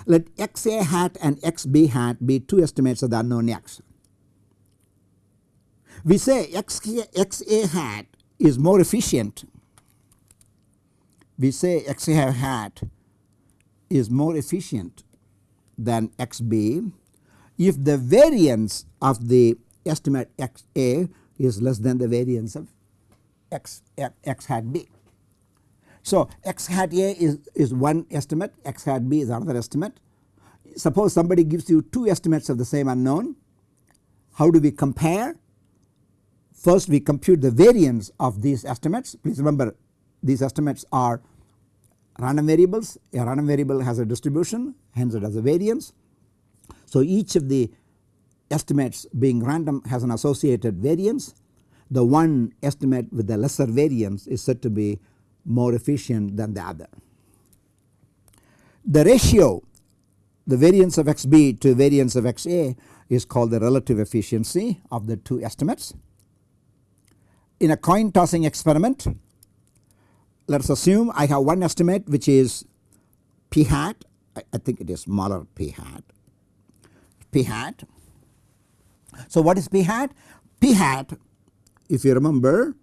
Let xa hat and xb hat be two estimates of the unknown x. We say x, xa hat is more efficient. We say xa hat is more efficient than xb if the variance of the estimate xa is less than the variance of x, x hat b. So x hat a is, is one estimate, x hat b is another estimate. Suppose somebody gives you two estimates of the same unknown, how do we compare? First we compute the variance of these estimates. Please remember these estimates are random variables. A random variable has a distribution hence it has a variance. So each of the estimates being random has an associated variance. The one estimate with the lesser variance is said to be more efficient than the other. The ratio the variance of xb to variance of xa is called the relative efficiency of the two estimates. In a coin tossing experiment let us assume I have one estimate which is p hat I, think it is smaller p hat p hat. So what is p hat? p hat if you remember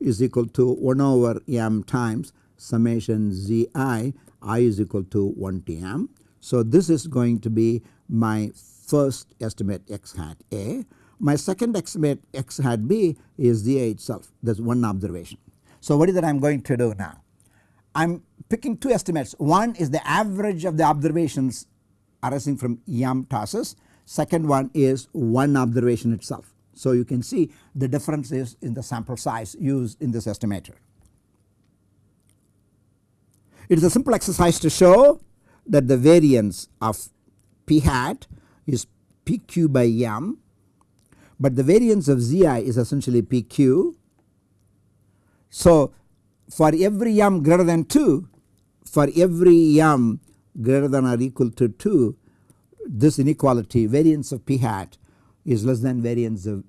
is equal to 1 over m times summation zi i is equal to 1 to m. So this is going to be my first estimate x hat a. My second estimate x hat b is zi itself that is one observation. So what is that I am going to do now? I am picking two estimates one is the average of the observations arising from m tosses second one is one observation itself. So you can see the difference is in the sample size used in this estimator. It is a simple exercise to show that the variance of p hat is pq by m but the variance of zi is essentially pq. So for every m greater than 2 for every m greater than or equal to 2 this inequality variance of p hat is less than variance of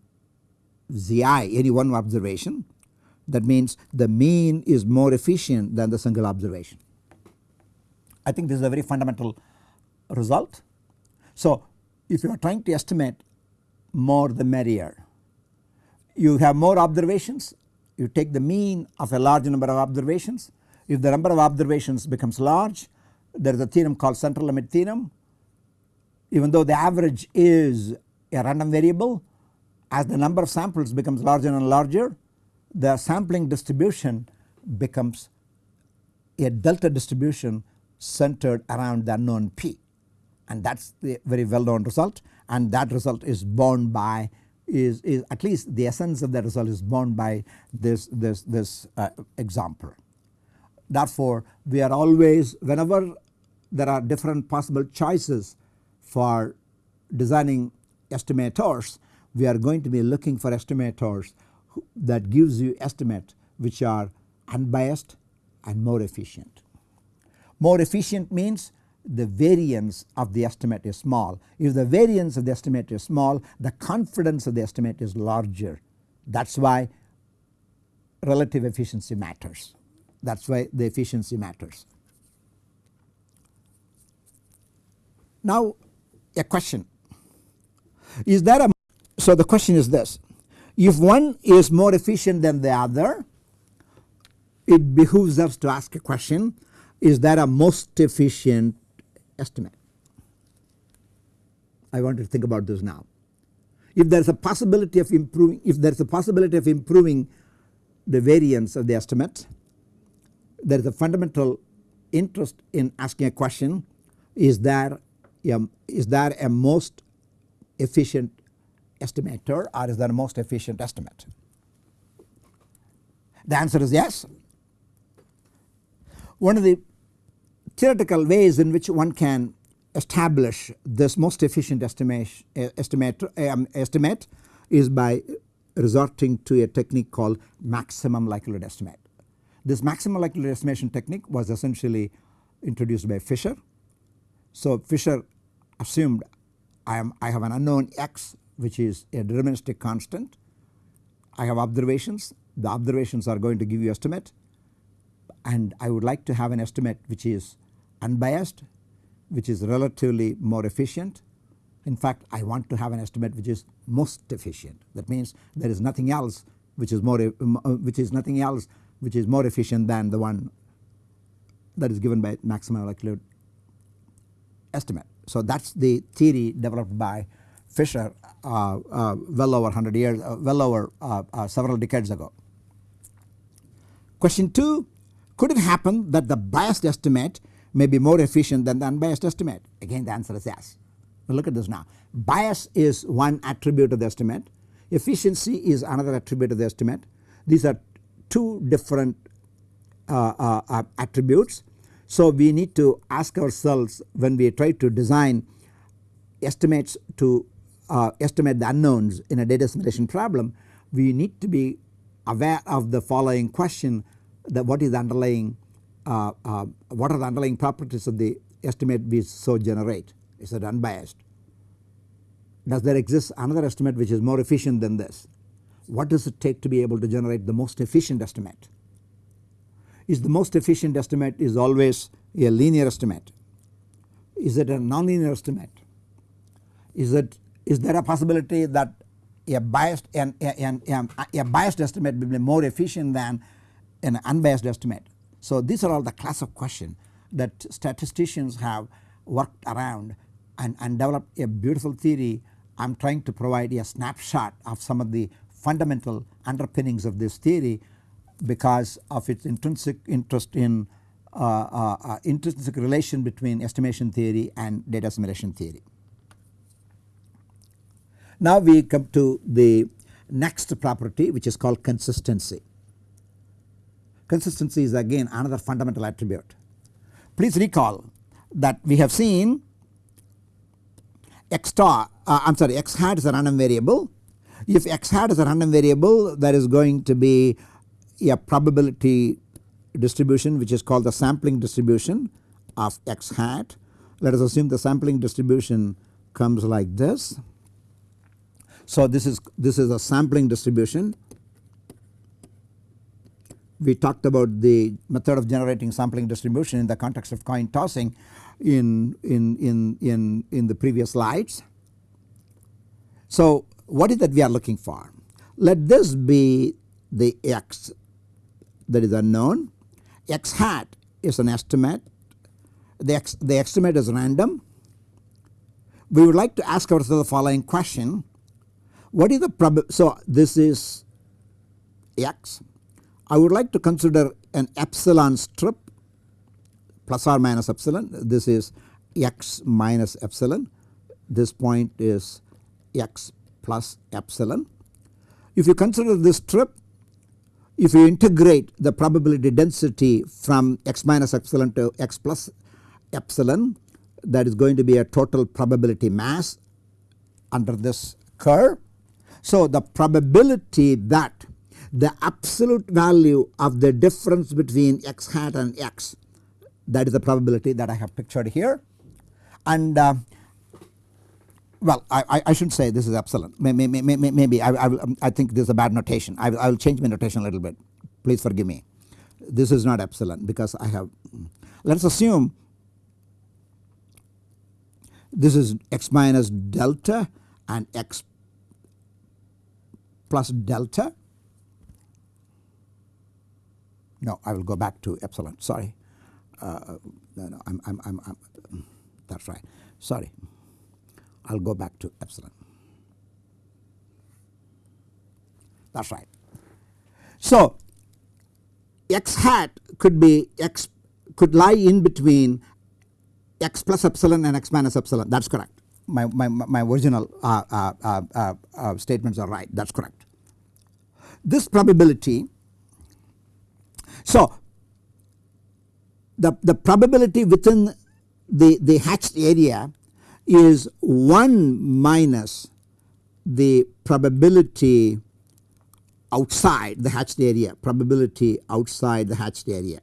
Zi any one observation that means the mean is more efficient than the single observation. I think this is a very fundamental result. So if you are trying to estimate more the merrier you have more observations you take the mean of a large number of observations. If the number of observations becomes large there is a theorem called central limit theorem. Even though the average is a random variable as the number of samples becomes larger and larger the sampling distribution becomes a delta distribution centered around the unknown p. And that is the very well known result. And that result is borne by is, is at least the essence of that result is borne by this this this uh, example. Therefore we are always whenever there are different possible choices for designing estimators we are going to be looking for estimators that gives you estimate which are unbiased and more efficient. More efficient means the variance of the estimate is small. If the variance of the estimate is small the confidence of the estimate is larger. That is why relative efficiency matters. That is why the efficiency matters. Now a question. Is there a so the question is this. If one is more efficient than the other it behooves us to ask a question. Is there a most efficient estimate I want to think about this now if there is a possibility of improving if there is a possibility of improving the variance of the estimate there is a fundamental interest in asking a question is there a, is there a most efficient estimator or is there a most efficient estimate? The answer is yes. One of the theoretical ways in which one can establish this most efficient estimate, estimate, um, estimate is by resorting to a technique called maximum likelihood estimate. This maximum likelihood estimation technique was essentially introduced by Fisher. So Fisher assumed I am I have an unknown x which is a deterministic constant. I have observations the observations are going to give you estimate and I would like to have an estimate which is unbiased which is relatively more efficient. In fact I want to have an estimate which is most efficient that means there is nothing else which is more which is nothing else which is more efficient than the one that is given by maximum likelihood estimate. So that is the theory developed by Fisher uh, uh, well over 100 years uh, well over uh, uh, several decades ago. Question 2 could it happen that the biased estimate may be more efficient than the unbiased estimate again the answer is yes. Now look at this now bias is one attribute of the estimate efficiency is another attribute of the estimate these are two different uh, uh, attributes. So we need to ask ourselves when we try to design estimates to uh, estimate the unknowns in a data assimilation problem we need to be aware of the following question that what is the underlying uh, uh, what are the underlying properties of the estimate we so generate? Is it unbiased. Does there exist another estimate which is more efficient than this? What does it take to be able to generate the most efficient estimate? Is the most efficient estimate is always a linear estimate? Is it a nonlinear estimate? Is it is there a possibility that a biased and a, a, biased estimate will be more efficient than an unbiased estimate. So these are all the class of question that statisticians have worked around and, and developed a beautiful theory. I am trying to provide a snapshot of some of the fundamental underpinnings of this theory because of its intrinsic interest in uh, uh, uh, intrinsic relation between estimation theory and data assimilation theory. Now we come to the next property which is called consistency. Consistency is again another fundamental attribute. Please recall that we have seen x star uh, I am sorry x hat is a random variable. If x hat is a random variable there is going to be a probability distribution which is called the sampling distribution of x hat. Let us assume the sampling distribution comes like this so this is this is a sampling distribution. We talked about the method of generating sampling distribution in the context of coin tossing in in in in in the previous slides. So what is that we are looking for? Let this be the x that is unknown. x hat is an estimate. The, x, the estimate is random. We would like to ask ourselves the following question what is the probability? So this is x. I would like to consider an epsilon strip plus or minus epsilon. This is x minus epsilon. This point is x plus epsilon. If you consider this strip, if you integrate the probability density from x minus epsilon to x plus epsilon that is going to be a total probability mass under this curve so the probability that the absolute value of the difference between x hat and x that is the probability that I have pictured here. And uh, well I, I should say this is epsilon maybe, maybe, maybe I, I, will, I, think this is a bad notation. I will, I will change my notation a little bit. Please forgive me. This is not epsilon because I have let us assume this is x minus delta and x plus delta. No, I will go back to epsilon. Sorry, uh, no, no, I'm, I'm, I'm, I'm, that's right. Sorry, I'll go back to epsilon. That's right. So, x hat could be x could lie in between x plus epsilon and x minus epsilon. That's correct my, my, my original uh, uh, uh, uh, statements are right that is correct. This probability so the, the probability within the, the hatched area is 1 minus the probability outside the hatched area probability outside the hatched area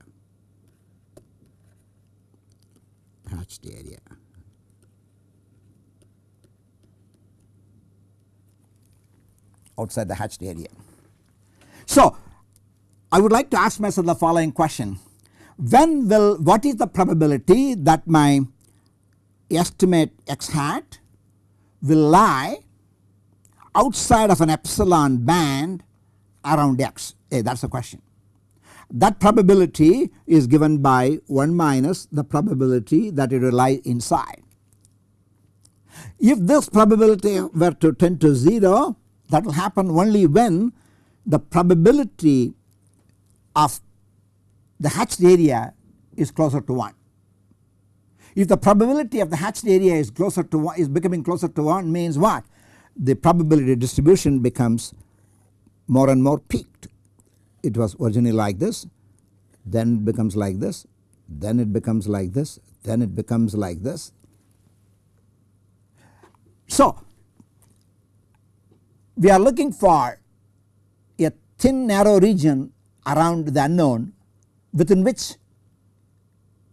hatched area outside the hatched area. So, I would like to ask myself the following question when will what is the probability that my estimate x hat will lie outside of an epsilon band around x hey, that is the question. That probability is given by 1 minus the probability that it will lie inside. If this probability were to tend to 0 that will happen only when the probability of the hatched area is closer to 1. If the probability of the hatched area is closer to 1 is becoming closer to 1 means what? The probability distribution becomes more and more peaked. It was originally like this then it becomes like this then it becomes like this then it becomes like this. So we are looking for a thin narrow region around the unknown within which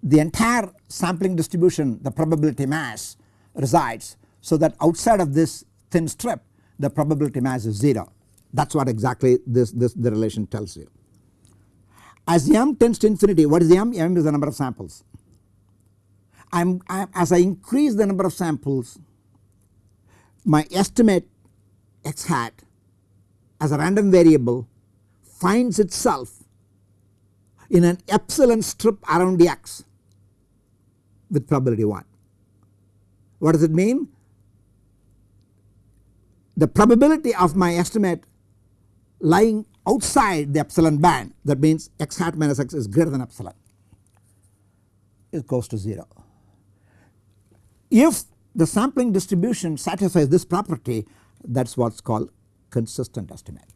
the entire sampling distribution the probability mass resides so that outside of this thin strip the probability mass is 0 that is what exactly this, this the relation tells you. As m tends to infinity what is m? m is the number of samples. I am as I increase the number of samples my estimate x hat as a random variable finds itself in an epsilon strip around the x with probability 1. What does it mean? The probability of my estimate lying outside the epsilon band that means x hat minus x is greater than epsilon it goes to 0. If the sampling distribution satisfies this property that is what is called consistent estimate.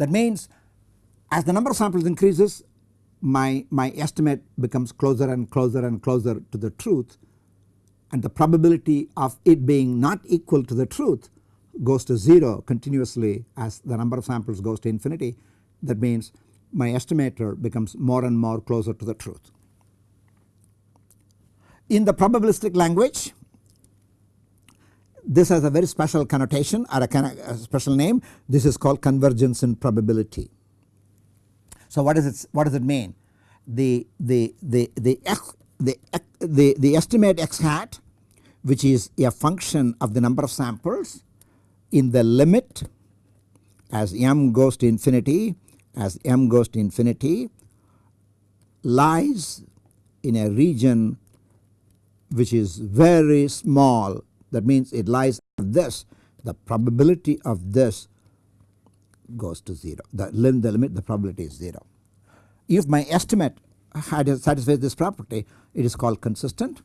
That means as the number of samples increases my, my estimate becomes closer and closer and closer to the truth and the probability of it being not equal to the truth goes to 0 continuously as the number of samples goes to infinity that means my estimator becomes more and more closer to the truth. In the probabilistic language this has a very special connotation or a, a special name this is called convergence in probability. So what does it what does it mean? The the the the the the, the estimate x hat which is a function of the number of samples in the limit as m goes to infinity as m goes to infinity lies in a region which is very small that means it lies this the probability of this goes to 0 the limit, the limit the probability is 0. If my estimate had satisfies this property it is called consistent.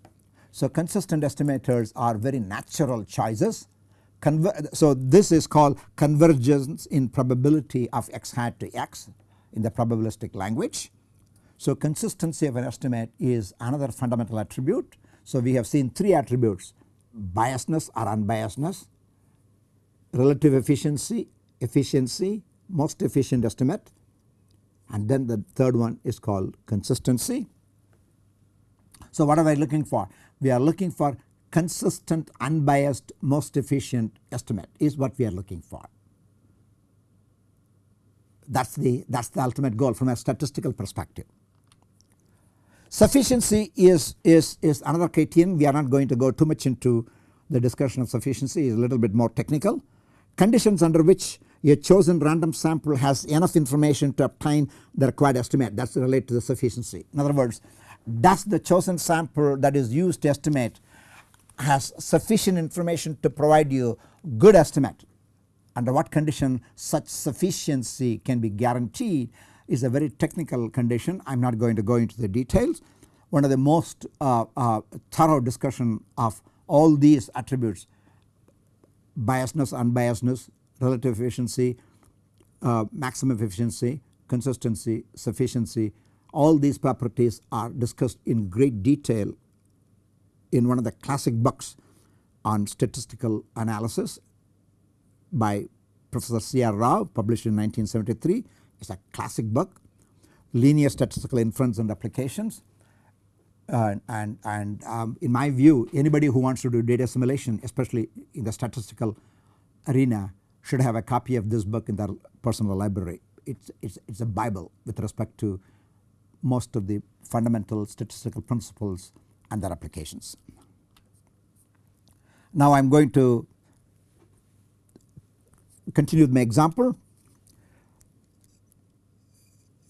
So consistent estimators are very natural choices so this is called convergence in probability of x hat to x in the probabilistic language. So consistency of an estimate is another fundamental attribute. So we have seen 3 attributes biasness or unbiasedness, relative efficiency, efficiency, most efficient estimate and then the third one is called consistency. So what are we looking for? We are looking for consistent unbiased most efficient estimate is what we are looking for. That is the that is the ultimate goal from a statistical perspective. Sufficiency is, is, is another criterion. We are not going to go too much into the discussion of sufficiency. Is a little bit more technical. Conditions under which a chosen random sample has enough information to obtain the required estimate. That is related to the sufficiency. In other words does the chosen sample that is used to estimate has sufficient information to provide you good estimate? Under what condition such sufficiency can be guaranteed is a very technical condition I am not going to go into the details. One of the most uh, uh, thorough discussion of all these attributes biasness, unbiasedness, relative efficiency, uh, maximum efficiency, consistency, sufficiency all these properties are discussed in great detail in one of the classic books on statistical analysis by Professor C. R. Rao published in 1973. It is a classic book linear statistical inference and applications uh, and, and um, in my view anybody who wants to do data assimilation especially in the statistical arena should have a copy of this book in their personal library. It's, it's, it's a bible with respect to most of the fundamental statistical principles and their applications. Now I am going to continue with my example.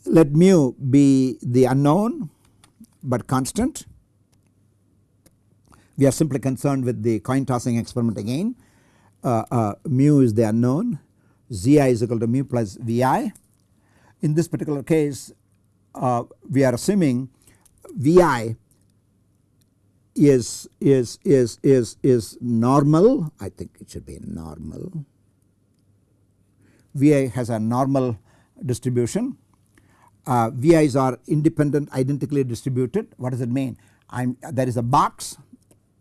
Let mu be the unknown but constant. We are simply concerned with the coin tossing experiment again. Uh, uh, mu is the unknown, Zi is equal to mu plus Vi. In this particular case uh, we are assuming Vi is is is is is normal I think it should be normal Vi has a normal distribution uh, VIs are independent identically distributed. What does it mean? I'm there is a box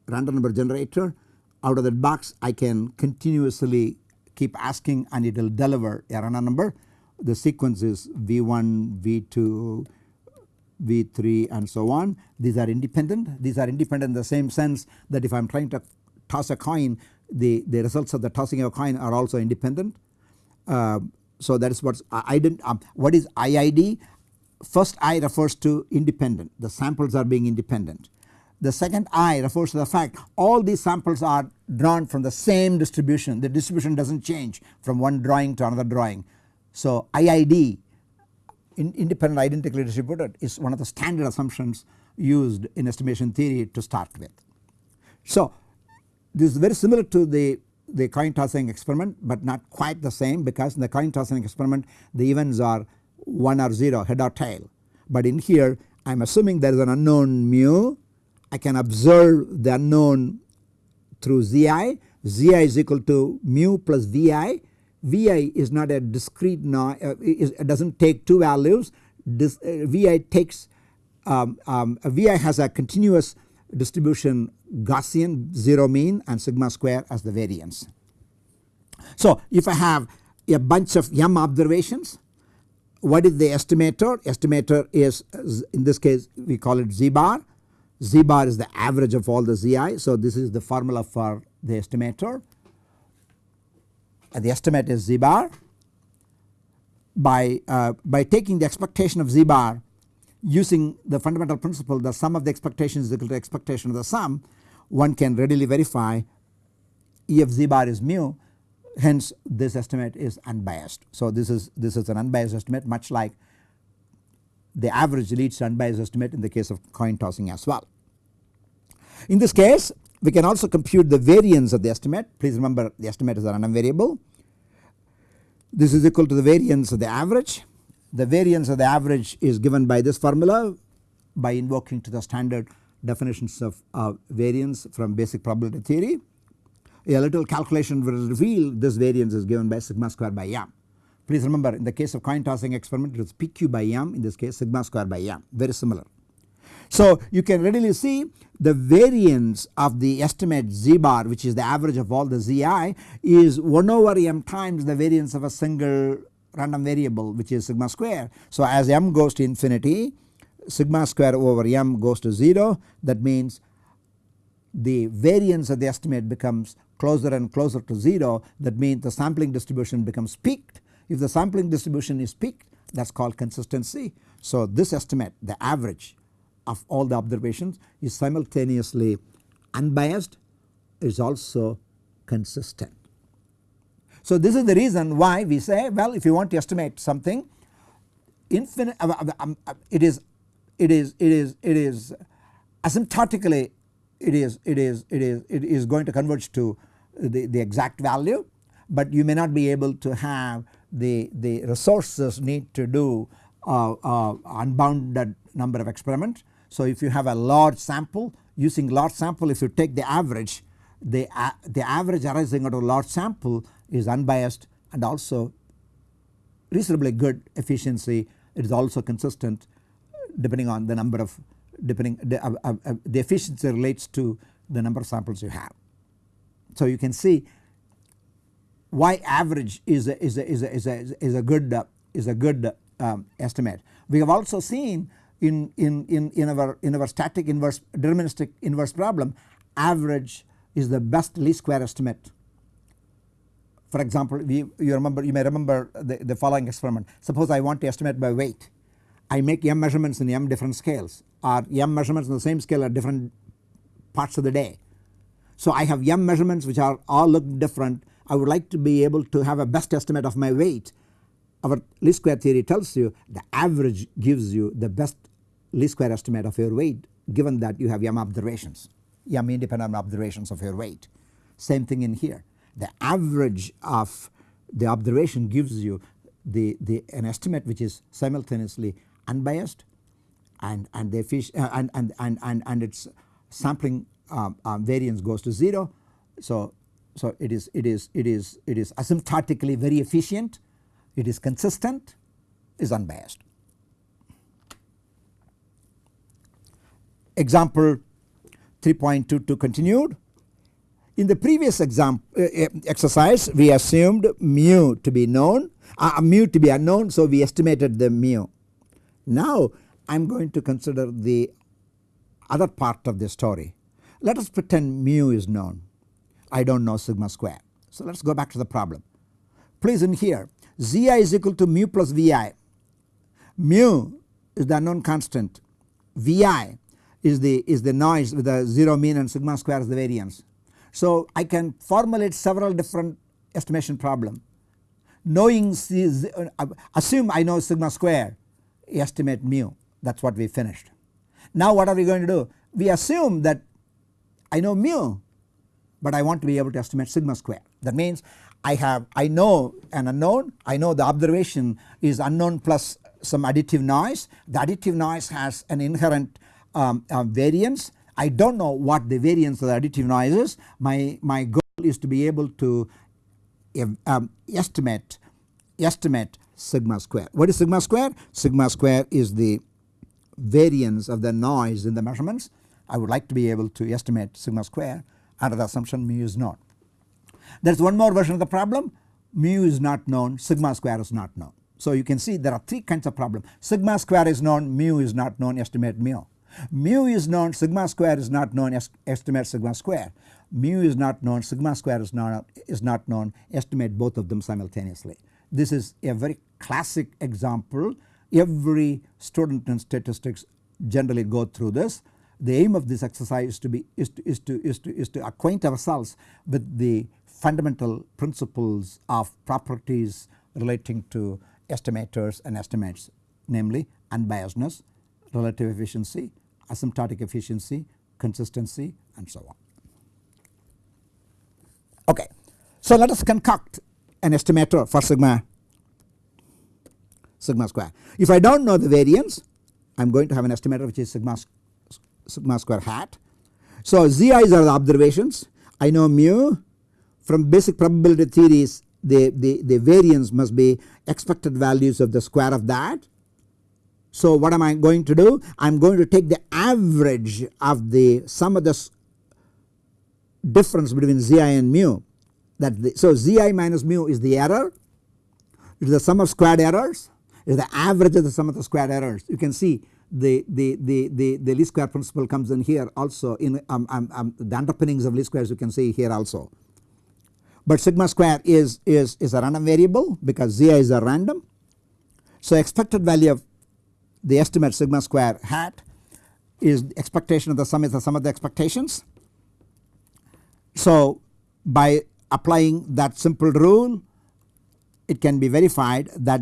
random number generator. Out of that box I can continuously keep asking and it will deliver a random number. The sequence is V1 V2 V3 and so on. These are independent. These are independent in the same sense that if I am trying to toss a coin the, the results of the tossing of a coin are also independent. Uh, so that is what I didn't um, what is IID first I refers to independent the samples are being independent. The second I refers to the fact all these samples are drawn from the same distribution the distribution does not change from one drawing to another drawing. So IID in independent identically distributed is one of the standard assumptions used in estimation theory to start with. So this is very similar to the the coin tossing experiment but not quite the same because in the coin tossing experiment the events are 1 or 0 head or tail. But in here I am assuming there is an unknown mu I can observe the unknown through Zi, Zi is equal to mu plus Vi, Vi is not a discrete no, uh, it does not take two values this uh, Vi takes um, um, Vi has a continuous distribution Gaussian 0 mean and sigma square as the variance. So if I have a bunch of m observations what is the estimator? Estimator is in this case we call it z bar. Z bar is the average of all the zi. So this is the formula for the estimator. And the estimate is z bar. By, uh, by taking the expectation of z bar using the fundamental principle the sum of the expectations is equal to expectation of the sum one can readily verify if z bar is mu hence this estimate is unbiased. So this is this is an unbiased estimate much like the average leads unbiased estimate in the case of coin tossing as well. In this case we can also compute the variance of the estimate please remember the estimate is a random variable. This is equal to the variance of the average. The variance of the average is given by this formula by invoking to the standard definitions of uh, variance from basic probability theory a little calculation will reveal this variance is given by sigma square by m. Please remember in the case of coin tossing experiment it is pq by m in this case sigma square by m very similar. So you can readily see the variance of the estimate z bar which is the average of all the zi is 1 over m times the variance of a single random variable which is sigma square. So as m goes to infinity sigma square over m goes to 0 that means the variance of the estimate becomes closer and closer to 0 that means the sampling distribution becomes peaked. If the sampling distribution is peaked that is called consistency. So this estimate the average of all the observations is simultaneously unbiased is also consistent. So this is the reason why we say well if you want to estimate something infinite uh, uh, um, uh, it is it is it is it is asymptotically it is it is it is it is going to converge to the, the exact value but you may not be able to have the, the resources need to do uh, uh, unbounded number of experiments. So if you have a large sample using large sample if you take the average the, uh, the average arising out of a large sample is unbiased and also reasonably good efficiency it is also consistent depending on the number of depending the, uh, uh, uh, the efficiency relates to the number of samples you have. So you can see why average is a, is a, is a, is a, is a good uh, is a good um, estimate. We have also seen in, in, in, in our in our static inverse deterministic inverse problem average is the best least square estimate. For example we, you remember you may remember the, the following experiment suppose I want to estimate by weight I make m measurements in m different scales or m measurements on the same scale at different parts of the day. So I have m measurements which are all look different I would like to be able to have a best estimate of my weight. Our least square theory tells you the average gives you the best least square estimate of your weight given that you have m observations, m independent observations of your weight. Same thing in here. The average of the observation gives you the, the an estimate which is simultaneously unbiased and and the uh, and, and, and, and, and its sampling um, um, variance goes to 0. So so it is it is it is it is asymptotically very efficient, it is consistent, is unbiased. Example 3.22 continued. In the previous exam, uh, uh, exercise we assumed mu to be known, uh, mu to be unknown so we estimated the mu. Now I am going to consider the other part of the story. Let us pretend mu is known. I do not know sigma square. So let us go back to the problem. Please in here Zi is equal to mu plus Vi. Mu is the unknown constant. Vi is the is the noise with the 0 mean and sigma square is the variance. So I can formulate several different estimation problem. Knowing uh, assume I know sigma square estimate mu that is what we finished. Now what are we going to do? We assume that I know mu but I want to be able to estimate sigma square. That means I have I know an unknown I know the observation is unknown plus some additive noise the additive noise has an inherent um, uh, variance I do not know what the variance of the additive noise is my, my goal is to be able to um, estimate estimate sigma square. What is sigma square? Sigma square is the variance of the noise in the measurements I would like to be able to estimate sigma square under the assumption mu is known. There is one more version of the problem mu is not known sigma square is not known. So you can see there are three kinds of problem sigma square is known mu is not known estimate mu. Mu is known sigma square is not known estimate sigma square. Mu is not known sigma square is not, is not known estimate both of them simultaneously. This is a very classic example every student in statistics generally go through this the aim of this exercise is to be is to, is to, is to, is to acquaint ourselves with the fundamental principles of properties relating to estimators and estimates namely unbiasedness, relative efficiency, asymptotic efficiency, consistency and so on. Okay. So let us concoct an estimator for sigma sigma square. If I do not know the variance I am going to have an estimator which is sigma sigma square hat. So zi's are the observations I know mu from basic probability theories the, the, the variance must be expected values of the square of that. So what am I going to do? I am going to take the average of the sum of the difference between zi and mu that the, so zi minus mu is the error it is the sum of squared errors is the average of the sum of the squared errors you can see the, the, the, the, the least square principle comes in here also in um, um, um, the underpinnings of least squares you can see here also. But sigma square is, is, is a random variable because zi is a random. So expected value of the estimate sigma square hat is expectation of the sum is the sum of the expectations. So by applying that simple rule it can be verified that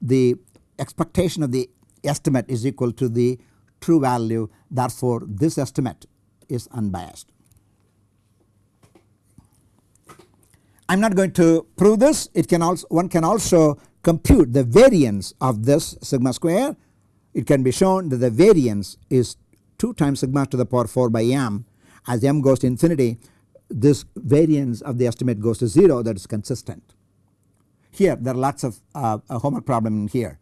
the expectation of the estimate is equal to the true value. Therefore this estimate is unbiased. I am not going to prove this. It can also one can also compute the variance of this sigma square. It can be shown that the variance is 2 times sigma to the power 4 by m. As m goes to infinity this variance of the estimate goes to 0 that is consistent. Here there are lots of uh, homework problem in here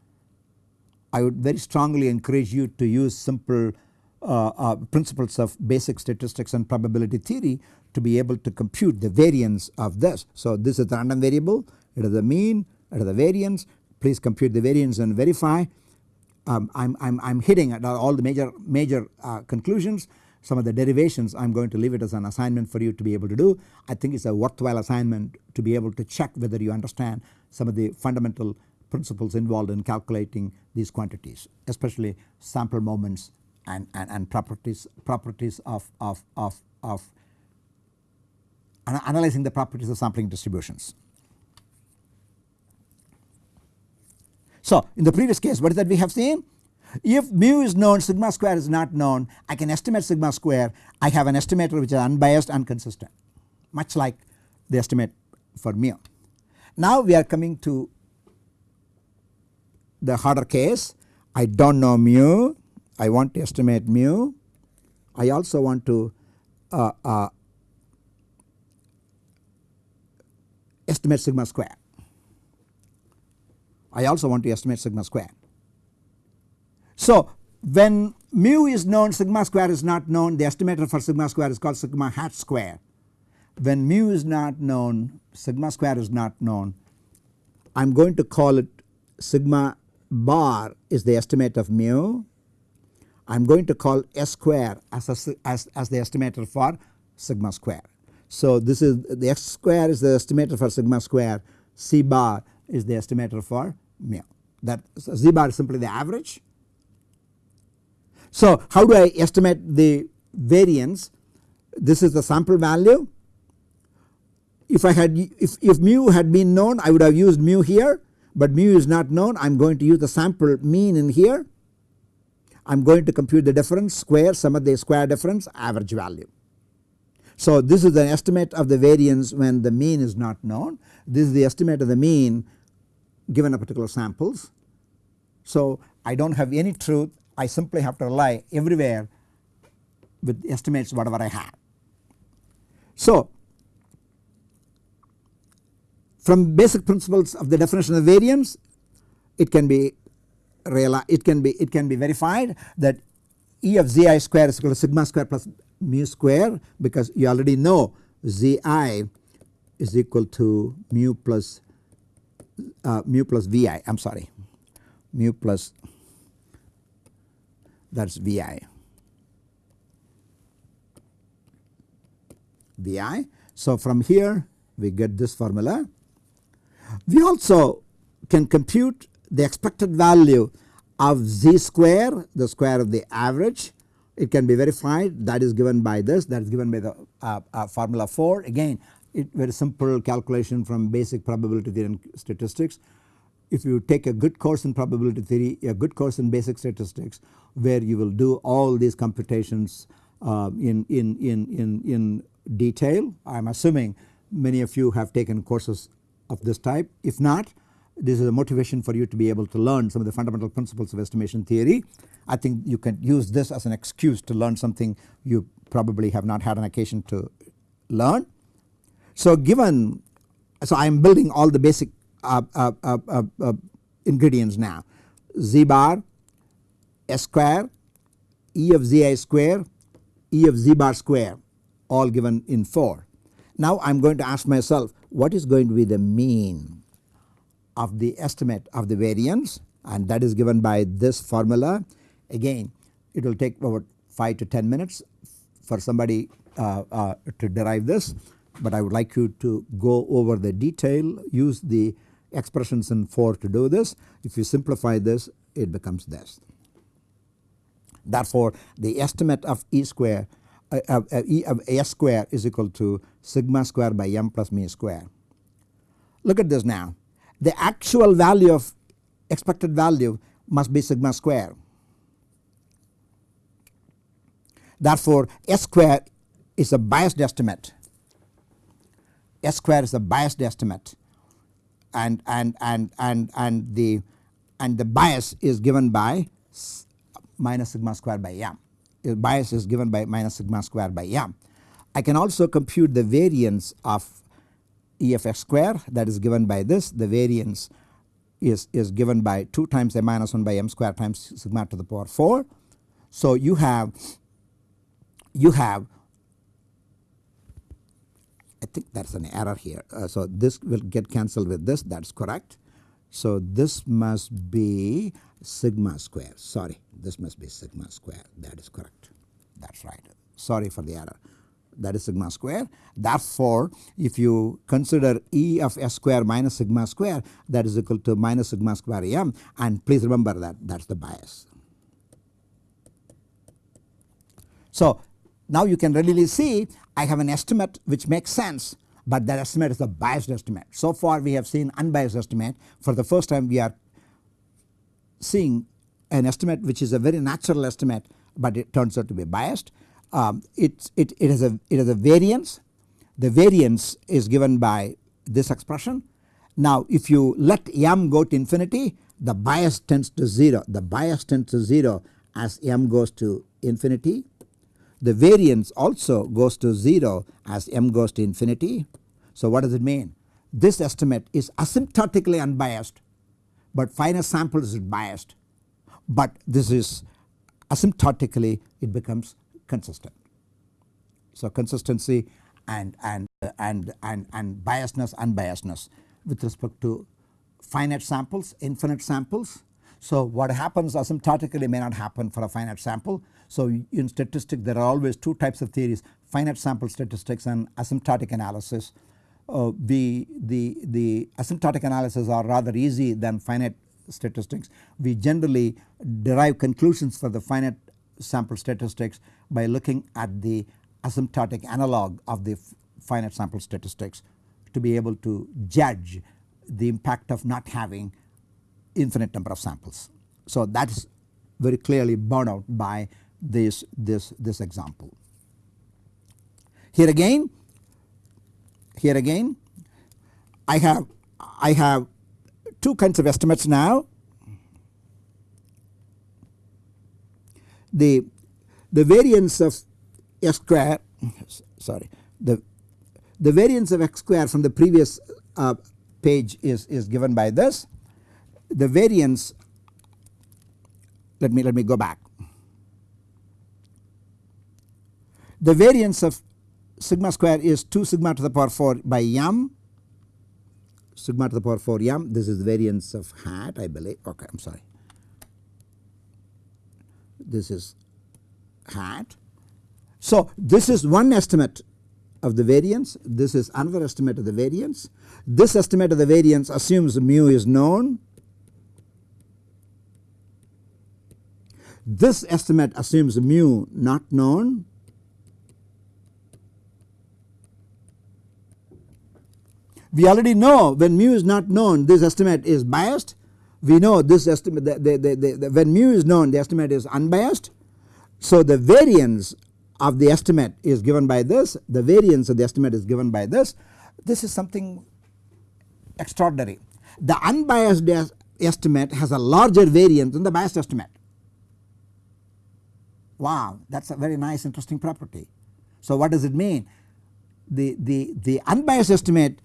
I would very strongly encourage you to use simple uh, uh, principles of basic statistics and probability theory to be able to compute the variance of this. So this is the random variable, it is the mean, it is the variance, please compute the variance and verify. Um, I'm, I'm, I'm hitting at all the major, major uh, conclusions some of the derivations I am going to leave it as an assignment for you to be able to do. I think it is a worthwhile assignment to be able to check whether you understand some of the fundamental principles involved in calculating these quantities especially sample moments and, and, and properties properties of, of, of, of analyzing the properties of sampling distributions. So in the previous case what is that we have seen? If mu is known sigma square is not known I can estimate sigma square I have an estimator which is unbiased and consistent much like the estimate for mu. Now we are coming to the harder case. I do not know mu. I want to estimate mu. I also want to uh, uh, estimate sigma square. I also want to estimate sigma square. So when mu is known sigma square is not known. The estimator for sigma square is called sigma hat square. When mu is not known sigma square is not known I am going to call it sigma bar is the estimate of mu. I am going to call S square as, a, as, as the estimator for sigma square. So this is the x square is the estimator for sigma square C bar is the estimator for mu that so Z bar is simply the average. So how do I estimate the variance this is the sample value if I had if, if mu had been known I would have used mu here but mu is not known I am going to use the sample mean in here. I am going to compute the difference square sum of the square difference average value. So this is the estimate of the variance when the mean is not known. This is the estimate of the mean given a particular samples. So I do not have any truth I simply have to rely everywhere with estimates whatever I have. So from basic principles of the definition of variance it can be realized it can be it can be verified that E of Zi square is equal to sigma square plus mu square because you already know Zi is equal to mu plus uh, mu plus Vi I am sorry mu plus that is Vi. Vi. So from here we get this formula we also can compute the expected value of z square the square of the average. It can be verified. That is given by this. That is given by the uh, uh, formula 4 again it very simple calculation from basic probability theory and statistics. If you take a good course in probability theory a good course in basic statistics where you will do all these computations uh, in, in, in, in, in detail I am assuming many of you have taken courses of this type. If not this is a motivation for you to be able to learn some of the fundamental principles of estimation theory. I think you can use this as an excuse to learn something you probably have not had an occasion to learn. So given so I am building all the basic uh, uh, uh, uh, uh ingredients now z bar s square e of zi square e of z bar square all given in 4. Now I am going to ask myself what is going to be the mean of the estimate of the variance and that is given by this formula. Again it will take about 5 to 10 minutes for somebody uh, uh, to derive this but I would like you to go over the detail use the expressions in 4 to do this. If you simplify this it becomes this. Therefore the estimate of E square E of S square is equal to sigma square by m plus mu square. Look at this now the actual value of expected value must be sigma square. Therefore S square is a biased estimate S square is a biased estimate and and and and and the and the bias is given by minus sigma square by m bias is given by minus sigma square by m. I can also compute the variance of EFX square that is given by this the variance is, is given by 2 times a minus 1 by m square times sigma to the power 4. So you have you have I think that is an error here. Uh, so this will get cancelled with this that is correct. So this must be sigma square. Sorry this must be sigma square. That is correct. That is right. Sorry for the error. That is sigma square. Therefore, if you consider E of S square minus sigma square that is equal to minus sigma square m. And please remember that that is the bias. So now you can readily see I have an estimate which makes sense but that estimate is a biased estimate. So far we have seen unbiased estimate for the first time we are seeing an estimate which is a very natural estimate but it turns out to be biased. Um, it, it, it, has a, it has a variance the variance is given by this expression. Now if you let m go to infinity the bias tends to 0 the bias tends to 0 as m goes to infinity the variance also goes to 0 as m goes to infinity. So what does it mean? This estimate is asymptotically unbiased but finite samples is biased but this is asymptotically it becomes consistent. So consistency and and and and and biasness unbiasedness with respect to finite samples infinite samples. So what happens asymptotically may not happen for a finite sample. So in statistics there are always two types of theories finite sample statistics and asymptotic analysis. Uh, the, the, the asymptotic analysis are rather easy than finite statistics. We generally derive conclusions for the finite sample statistics by looking at the asymptotic analog of the finite sample statistics to be able to judge the impact of not having infinite number of samples. So that is very clearly borne out by this, this, this example. Here again, here again I have, I have two kinds of estimates now. The the variance of x square sorry the the variance of x square from the previous uh, page is is given by this. The variance let me let me go back the variance of sigma square is 2 sigma to the power 4 by m sigma to the power 4 m this is the variance of hat I believe okay I am sorry this is hat. So this is one estimate of the variance this is another estimate of the variance. This estimate of the variance assumes mu is known. This estimate assumes mu not known. We already know when mu is not known this estimate is biased we know this estimate the, the, the, the, when mu is known the estimate is unbiased. So the variance of the estimate is given by this the variance of the estimate is given by this this is something extraordinary. The unbiased estimate has a larger variance than the biased estimate. Wow that is a very nice interesting property. So what does it mean? The, the, the unbiased estimate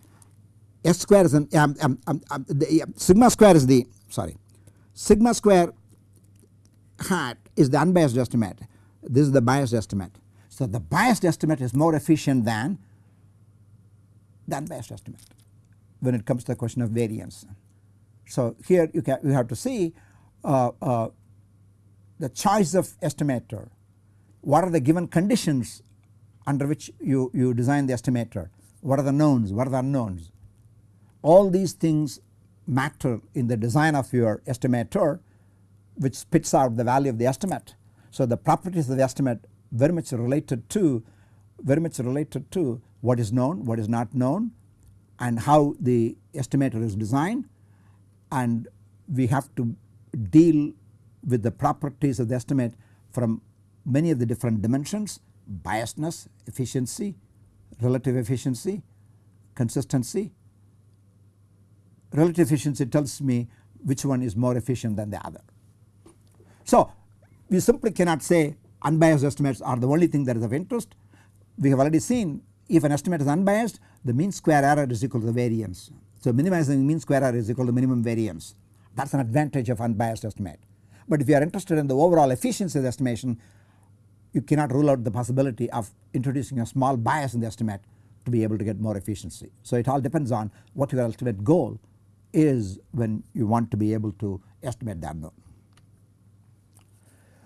S square is an um, um, um, um the, sigma square is the sorry sigma square hat is the unbiased estimate. This is the biased estimate. So the biased estimate is more efficient than the unbiased estimate when it comes to the question of variance. So here you, can, you have to see uh, uh, the choice of estimator. What are the given conditions under which you, you design the estimator? What are the knowns? What are the unknowns all these things matter in the design of your estimator which spits out the value of the estimate. So the properties of the estimate very much related to very much related to what is known what is not known and how the estimator is designed and we have to deal with the properties of the estimate from many of the different dimensions biasness, efficiency, relative efficiency, consistency relative efficiency tells me which one is more efficient than the other. So we simply cannot say unbiased estimates are the only thing that is of interest. We have already seen if an estimate is unbiased the mean square error is equal to the variance. So minimizing mean square error is equal to minimum variance that is an advantage of unbiased estimate. but if you are interested in the overall efficiency of the estimation you cannot rule out the possibility of introducing a small bias in the estimate to be able to get more efficiency. So it all depends on what your ultimate goal is when you want to be able to estimate the unknown.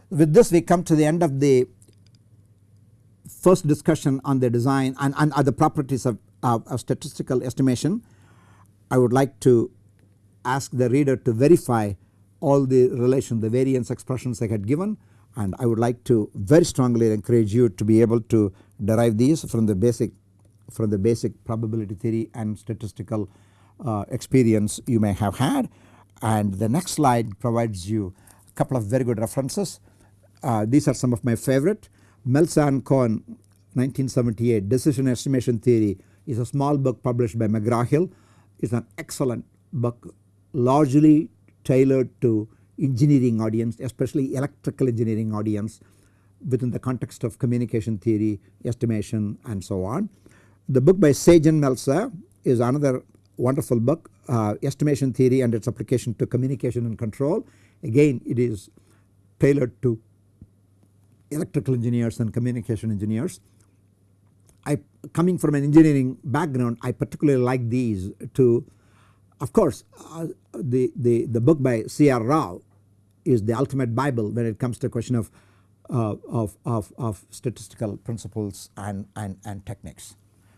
With this we come to the end of the first discussion on the design and, and other properties of, of, of statistical estimation. I would like to ask the reader to verify all the relation the variance expressions I had given and I would like to very strongly encourage you to be able to derive these from the basic from the basic probability theory and statistical uh, experience you may have had and the next slide provides you a couple of very good references. Uh, these are some of my favorite Melsa and Cohn 1978 decision estimation theory is a small book published by McGraw-Hill. It's an excellent book largely tailored to engineering audience especially electrical engineering audience within the context of communication theory estimation and so on. The book by Sage and Melsa is another wonderful book uh, estimation theory and its application to communication and control. Again it is tailored to electrical engineers and communication engineers. I coming from an engineering background I particularly like these two of course uh, the, the, the book by C.R. Rao is the ultimate bible when it comes to the question of, uh, of, of, of, statistical principles and, and, and techniques.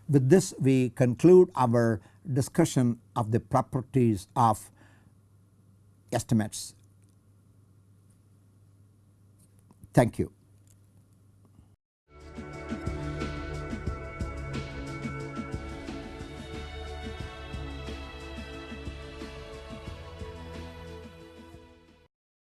With this we conclude our discussion of the properties of estimates. Thank you.